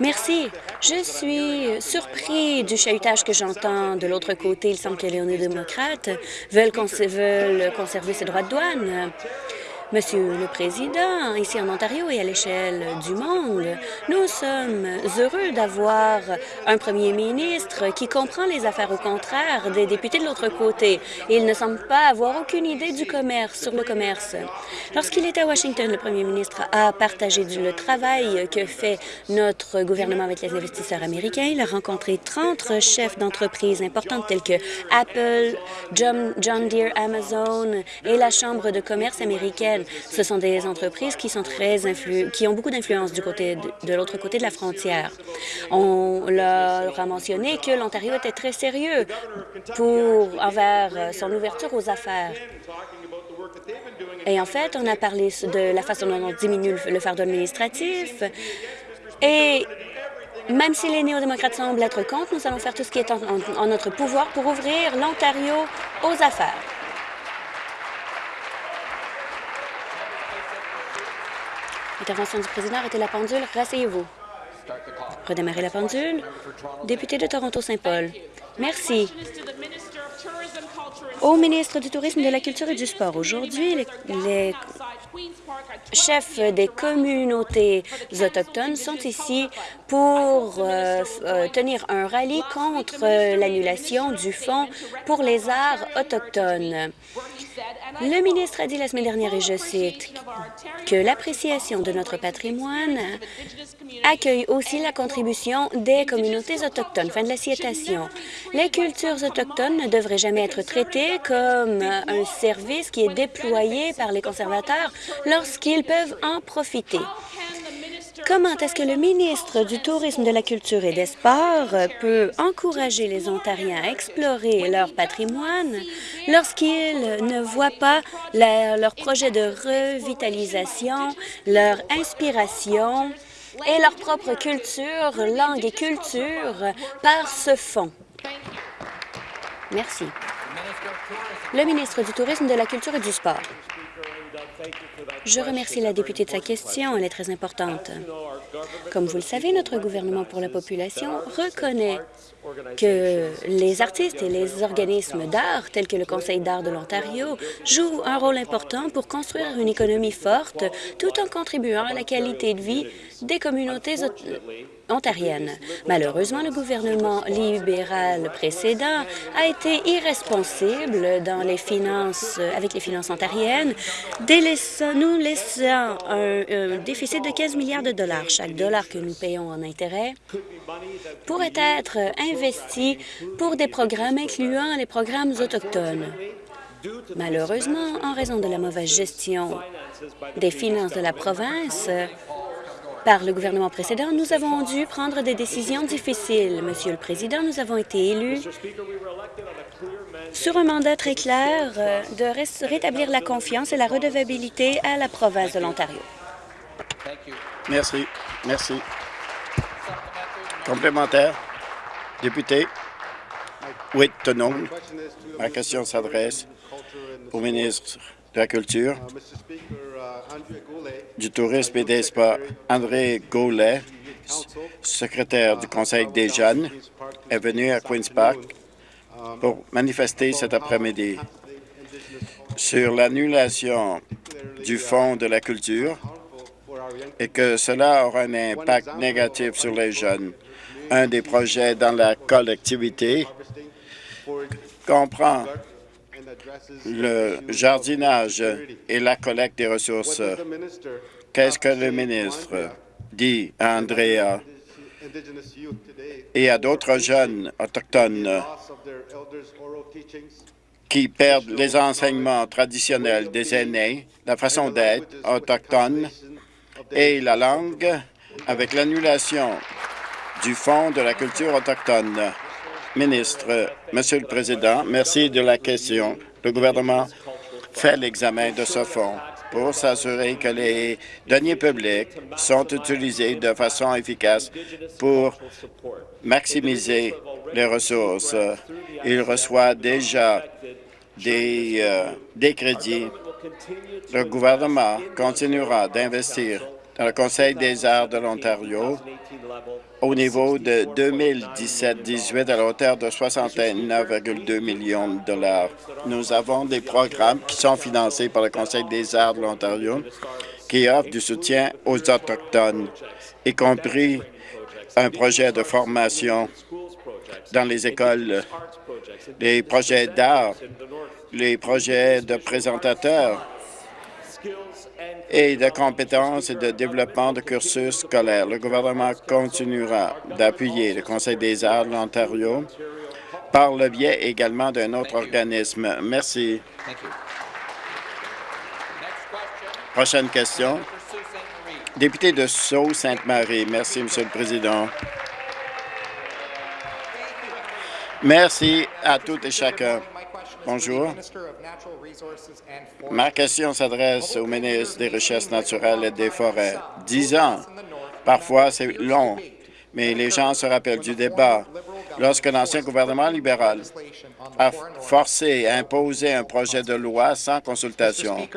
Merci. Je suis surpris du chahutage que j'entends de l'autre côté. Il semble que les néo-démocrates veulent, veulent conserver ses droits de douane. Monsieur le Président, ici en Ontario et à l'échelle du monde, nous sommes heureux d'avoir un premier ministre qui comprend les affaires au contraire des députés de l'autre côté. Il ne semble pas avoir aucune idée du commerce, sur le commerce. Lorsqu'il était à Washington, le premier ministre a partagé le travail que fait notre gouvernement avec les investisseurs américains. Il a rencontré 30 chefs d'entreprises importantes telles que Apple, John, John Deere, Amazon et la Chambre de commerce américaine ce sont des entreprises qui sont très qui ont beaucoup d'influence du côté de, l'autre côté de la frontière. On leur a mentionné que l'Ontario était très sérieux pour envers son ouverture aux affaires. Et en fait, on a parlé de la façon dont on diminue le fardeau administratif et Même si les néo-démocrates semblent être contre, nous allons faire tout ce qui est en notre pouvoir pour ouvrir l'Ontario aux affaires. Intervention du président, arrêtez la pendule, rasseyez-vous. Redémarrez la pendule. Député de Toronto-Saint-Paul. Merci. Au ministre du Tourisme, de la Culture et du Sport, aujourd'hui, les, les chefs des communautés autochtones sont ici pour euh, euh, tenir un rallye contre euh, l'annulation du Fonds pour les arts autochtones. Le ministre a dit la semaine dernière, et je cite, que l'appréciation de notre patrimoine accueille aussi la contribution des communautés autochtones. Fin de la citation. Les cultures autochtones ne devraient jamais être traitées comme un service qui est déployé par les conservateurs lorsqu'ils peuvent en profiter. Comment est-ce que le ministre du Tourisme, de la Culture et des Sports peut encourager les Ontariens à explorer leur patrimoine lorsqu'ils ne voient pas leur projet de revitalisation, leur inspiration et leur propre culture, langue et culture par ce fonds? Merci. Le ministre du Tourisme, de la Culture et du Sport. Je remercie la députée de sa question. Elle est très importante. Comme vous le savez, notre gouvernement pour la population reconnaît que les artistes et les organismes d'art, tels que le Conseil d'art de l'Ontario, jouent un rôle important pour construire une économie forte tout en contribuant à la qualité de vie des communautés ontariennes. Malheureusement, le gouvernement libéral précédent a été finances, avec les finances ontariennes, nous laissant un déficit de 15 milliards de dollars. Chaque dollar que nous payons en intérêt pourrait être investi pour des programmes incluant les programmes autochtones. Malheureusement, en raison de la mauvaise gestion des finances de la province, par le gouvernement précédent, nous avons dû prendre des décisions difficiles. Monsieur le Président, nous avons été élus sur un mandat très clair euh, de rétablir la confiance et la redevabilité à la province de l'Ontario. Merci. Merci. Complémentaire. Député. Oui, Tenon. Ma question s'adresse au ministre la Culture, du Tourisme et des Sports. André Gaulet, secrétaire du Conseil des jeunes, est venu à Queen's Park pour manifester cet après-midi sur l'annulation du Fonds de la culture et que cela aura un impact négatif sur les jeunes. Un des projets dans la collectivité comprend le jardinage et la collecte des ressources. Qu'est-ce que le ministre dit à Andrea et à d'autres jeunes autochtones qui perdent les enseignements traditionnels des aînés, la façon d'être autochtone et la langue avec l'annulation du Fonds de la culture autochtone? Ministre, Monsieur le Président, merci de la question. Le gouvernement fait l'examen de ce fonds pour s'assurer que les deniers publics sont utilisés de façon efficace pour maximiser les ressources. Il reçoit déjà des, euh, des crédits. Le gouvernement continuera d'investir dans le Conseil des arts de l'Ontario au niveau de 2017-18 à la hauteur de 69,2 millions de dollars. Nous avons des programmes qui sont financés par le Conseil des arts de l'Ontario qui offrent du soutien aux Autochtones, y compris un projet de formation dans les écoles, les projets d'art, les projets de présentateurs et de compétences et de développement de cursus scolaires. Le gouvernement continuera d'appuyer le Conseil des arts de l'Ontario par le biais également d'un autre organisme. Merci. Prochaine question. Député de Sault-Sainte-Marie. Merci, Monsieur le Président. Merci à toutes et chacun. Bonjour. Ma question s'adresse au ministre des Richesses naturelles et des Forêts. Dix ans, parfois c'est long, mais les gens se rappellent du débat lorsque l'ancien gouvernement libéral a forcé et imposé un projet de loi sans consultation.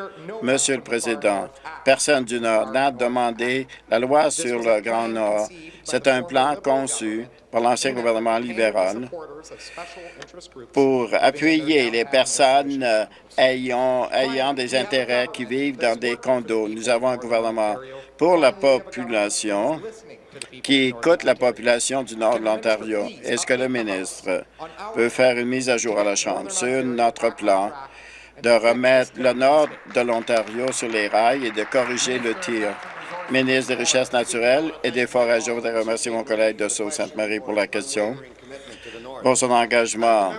Monsieur le Président, personne du Nord n'a demandé la loi sur le Grand Nord. C'est un plan conçu par l'ancien gouvernement libéral pour appuyer les personnes ayant des intérêts qui vivent dans des condos. Nous avons un gouvernement pour la population qui écoute la population du nord de l'Ontario. Est-ce que le ministre peut faire une mise à jour à la Chambre sur notre plan de remettre le nord de l'Ontario sur les rails et de corriger le tir? Ministre des Richesses naturelles et des Forêts, je voudrais remercier mon collègue de Sault-Sainte-Marie pour la question, pour son engagement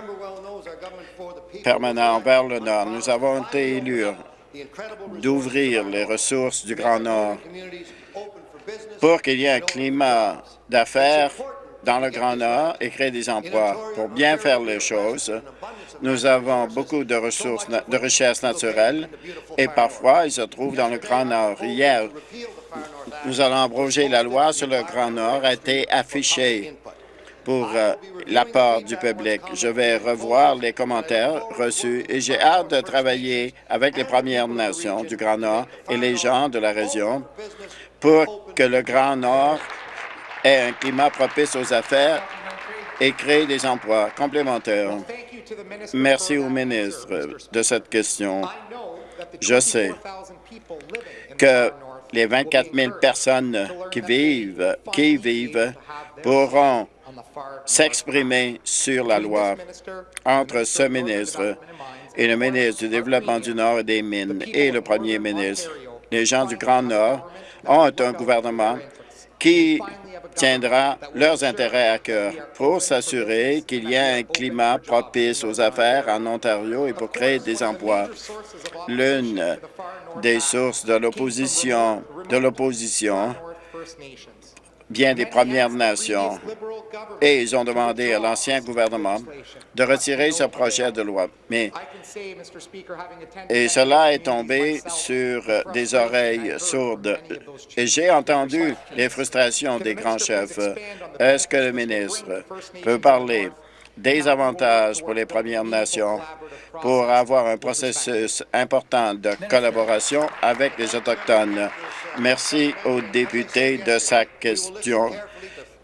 permanent envers le Nord. Nous avons été élus d'ouvrir les ressources du Grand Nord pour qu'il y ait un climat d'affaires dans le Grand Nord et créer des emplois. Pour bien faire les choses, nous avons beaucoup de ressources, de richesses naturelles et parfois, ils se trouvent dans le Grand Nord. Hier, nous allons abroger la loi sur le Grand Nord a été affichée pour euh, l'apport du public. Je vais revoir les commentaires reçus et j'ai hâte de travailler avec les Premières Nations du Grand Nord et les gens de la région pour que le Grand Nord ait un climat propice aux affaires et crée des emplois complémentaires. Merci au ministre de cette question. Je sais que les 24 000 personnes qui vivent, vivent pourront s'exprimer sur la loi entre ce ministre et le ministre du Développement du Nord et des Mines et le premier ministre. Les gens du Grand Nord ont un gouvernement qui tiendra leurs intérêts à cœur pour s'assurer qu'il y ait un climat propice aux affaires en Ontario et pour créer des emplois. L'une des sources de l'opposition de l'opposition vient des Premières Nations et ils ont demandé à l'ancien gouvernement de retirer ce projet de loi. Mais et cela est tombé sur des oreilles sourdes. Et j'ai entendu les frustrations des grands chefs. Est-ce que le ministre peut parler des avantages pour les Premières Nations pour avoir un processus important de collaboration avec les Autochtones. Merci aux députés de sa question.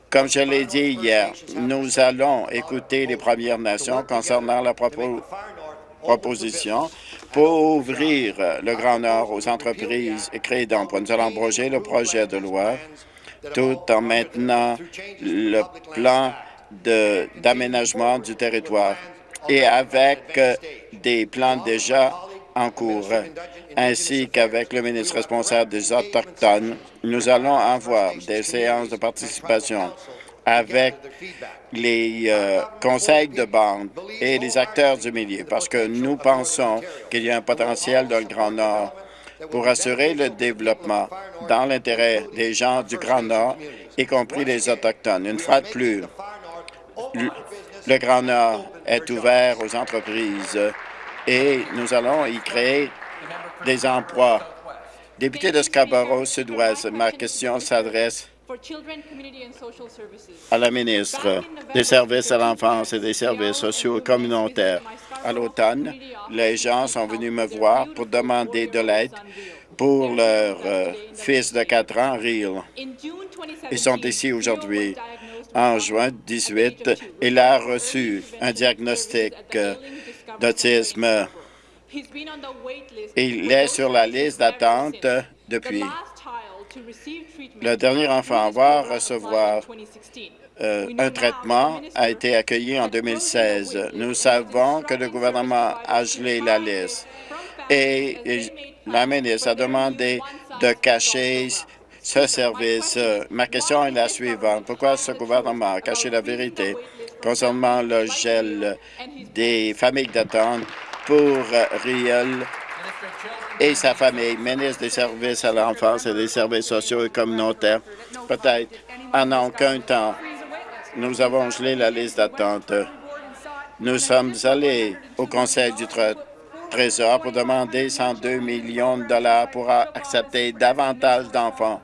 Comme je l'ai dit hier, nous allons écouter les Premières Nations concernant la proposition pour ouvrir le Grand Nord aux entreprises et créer d'emplois. Nous allons abroger le projet de loi tout en maintenant le plan d'aménagement du territoire et avec euh, des plans déjà en cours, ainsi qu'avec le ministre responsable des Autochtones, nous allons avoir des séances de participation avec les euh, conseils de bande et les acteurs du milieu, parce que nous pensons qu'il y a un potentiel dans le Grand Nord pour assurer le développement dans l'intérêt des gens du Grand Nord, y compris les Autochtones. Une fois de plus, le Grand Nord est ouvert aux entreprises et nous allons y créer des emplois. Député de Scarborough Sud-Ouest, ma question s'adresse à la ministre des Services à l'enfance et des services sociaux et communautaires. À l'automne, les gens sont venus me voir pour demander de l'aide pour leur euh, fils de 4 ans, Real. Ils sont ici aujourd'hui en juin 18, il a reçu un diagnostic d'autisme. Il est sur la liste d'attente depuis. Le dernier enfant va recevoir euh, un traitement a été accueilli en 2016. Nous savons que le gouvernement a gelé la liste et la ministre a demandé de cacher ce service. Ma question est la suivante. Pourquoi ce gouvernement a caché la vérité concernant le gel des familles d'attente pour Riel et sa famille, ministre des Services à l'enfance et des services sociaux et communautaires? Peut-être en aucun temps, nous avons gelé la liste d'attente. Nous sommes allés au Conseil du Trésor pour demander 102 millions de dollars pour accepter davantage d'enfants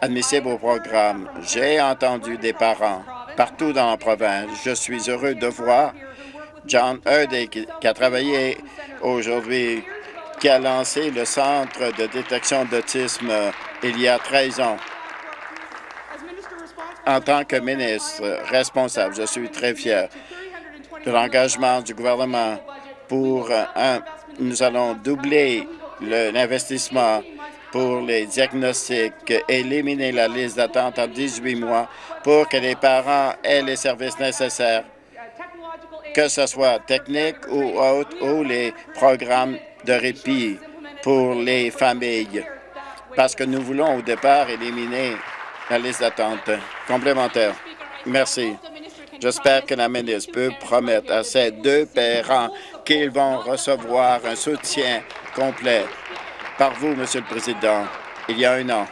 admissibles au programme. J'ai entendu des parents partout dans la province. Je suis heureux de voir John Hurdy, qui, a travaillé aujourd'hui, qui a lancé le Centre de détection d'autisme euh, il y a 13 ans. En tant que ministre responsable, je suis très fier de l'engagement du gouvernement pour euh, un, nous allons doubler l'investissement pour les diagnostics, éliminer la liste d'attente en 18 mois pour que les parents aient les services nécessaires, que ce soit technique ou autre, ou les programmes de répit pour les familles, parce que nous voulons au départ éliminer la liste d'attente complémentaire. Merci. J'espère que la ministre peut promettre à ces deux parents qu'ils vont recevoir un soutien complet par vous, Monsieur le Président. Il y a un an,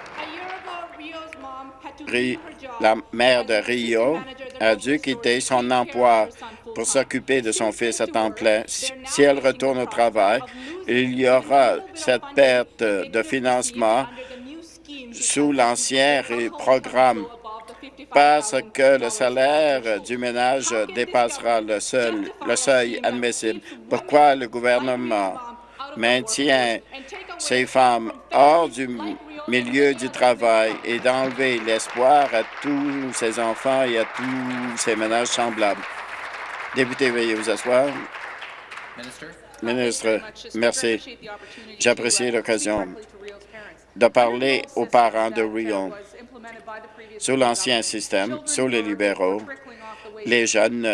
la mère de Rio a dû quitter son emploi pour s'occuper de son fils à temps plein. Si elle retourne au travail, il y aura cette perte de financement sous l'ancien programme parce que le salaire du ménage dépassera le, seuil admissible. Pourquoi le gouvernement maintient ces femmes hors du milieu du travail et d'enlever l'espoir à tous ces enfants et à tous ces ménages semblables? Député, veuillez vous asseoir. Ministre, merci. J'apprécie l'occasion de parler aux parents de Rio. Sous l'ancien système, sous les libéraux, les jeunes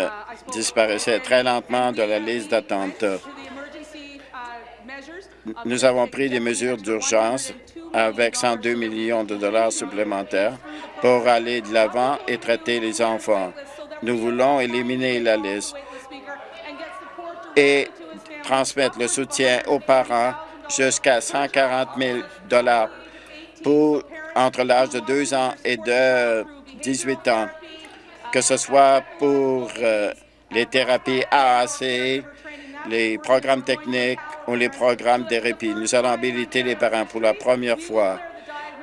disparaissaient très lentement de la liste d'attente. Nous avons pris des mesures d'urgence avec 102 millions de dollars supplémentaires pour aller de l'avant et traiter les enfants. Nous voulons éliminer la liste et transmettre le soutien aux parents jusqu'à 140 000 dollars pour entre l'âge de 2 ans et de 18 ans, que ce soit pour euh, les thérapies AAC, les programmes techniques ou les programmes de répit. Nous allons habiliter les parents pour la première fois.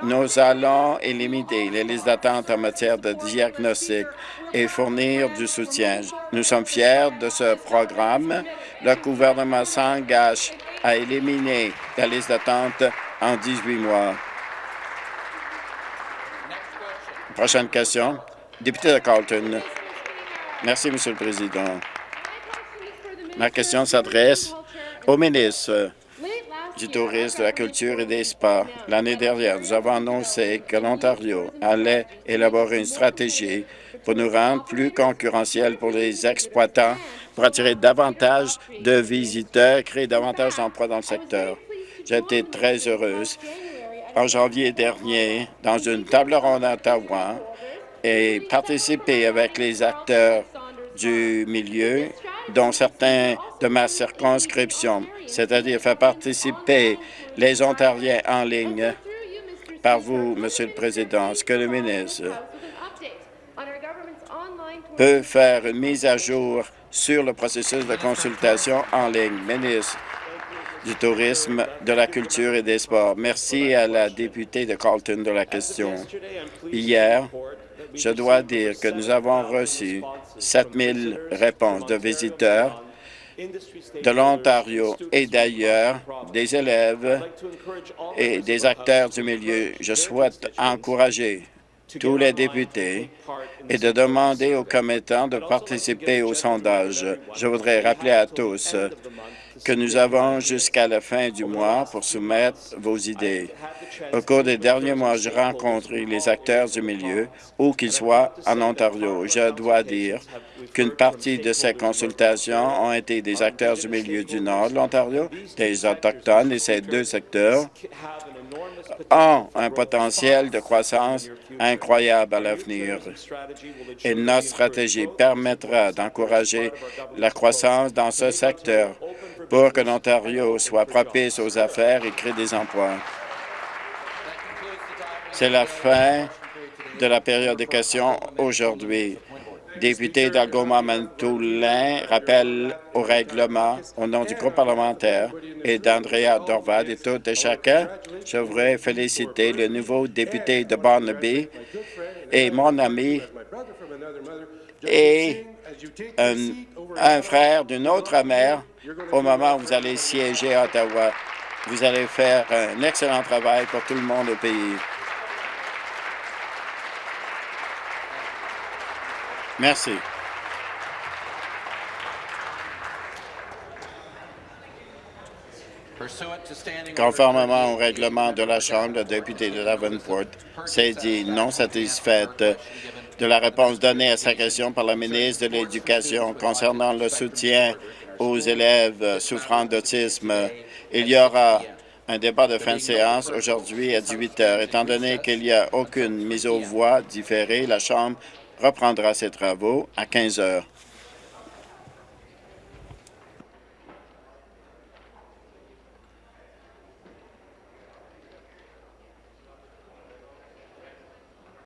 Nous allons éliminer les listes d'attente en matière de diagnostic et fournir du soutien. Nous sommes fiers de ce programme. Le gouvernement s'engage à éliminer la liste d'attente en 18 mois. Prochaine question. Député de Carlton. Merci, Monsieur le Président. Ma question s'adresse au ministre du Tourisme, de la Culture et des Sports. L'année dernière, nous avons annoncé que l'Ontario allait élaborer une stratégie pour nous rendre plus concurrentiels pour les exploitants, pour attirer davantage de visiteurs, créer davantage d'emplois dans le secteur. J'ai été très heureuse en janvier dernier dans une table ronde à Ottawa et participer avec les acteurs du milieu, dont certains de ma circonscription, c'est-à-dire faire participer les Ontariens en ligne par vous, Monsieur le Président. ce que le ministre peut faire une mise à jour sur le processus de consultation en ligne. Ministre, du tourisme, de la culture et des sports. Merci à la députée de Carlton de la question. Hier, je dois dire que nous avons reçu 7 000 réponses de visiteurs de l'Ontario et d'ailleurs, des élèves et des acteurs du milieu. Je souhaite encourager tous les députés et de demander aux commettants de participer au sondage. Je voudrais rappeler à tous que nous avons jusqu'à la fin du mois pour soumettre vos idées. Au cours des derniers mois, j'ai rencontré les acteurs du milieu, où qu'ils soient en Ontario. Je dois dire qu'une partie de ces consultations ont été des acteurs du milieu du nord de l'Ontario, des Autochtones, et ces deux secteurs ont un potentiel de croissance incroyable à l'avenir. Et notre stratégie permettra d'encourager la croissance dans ce secteur pour que l'Ontario soit propice aux affaires et crée des emplois. C'est la fin de la période de questions aujourd'hui. Député d'Algoma Mantoulin, rappelle au règlement au nom du groupe parlementaire et d'Andrea Dorval et tout et chacun. Je voudrais féliciter le nouveau député de Barnaby et mon ami et un, un frère d'une autre mère au moment où vous allez siéger à Ottawa. Vous allez faire un excellent travail pour tout le monde au pays. Merci. Conformément au règlement de la Chambre, le député de Davenport s'est dit non satisfaite de la réponse donnée à sa question par la ministre de l'Éducation concernant le soutien aux élèves souffrant d'autisme. Il y aura un débat de fin de séance aujourd'hui à 18 heures. Étant donné qu'il n'y a aucune mise aux voix différée, la Chambre reprendra ses travaux à 15 heures.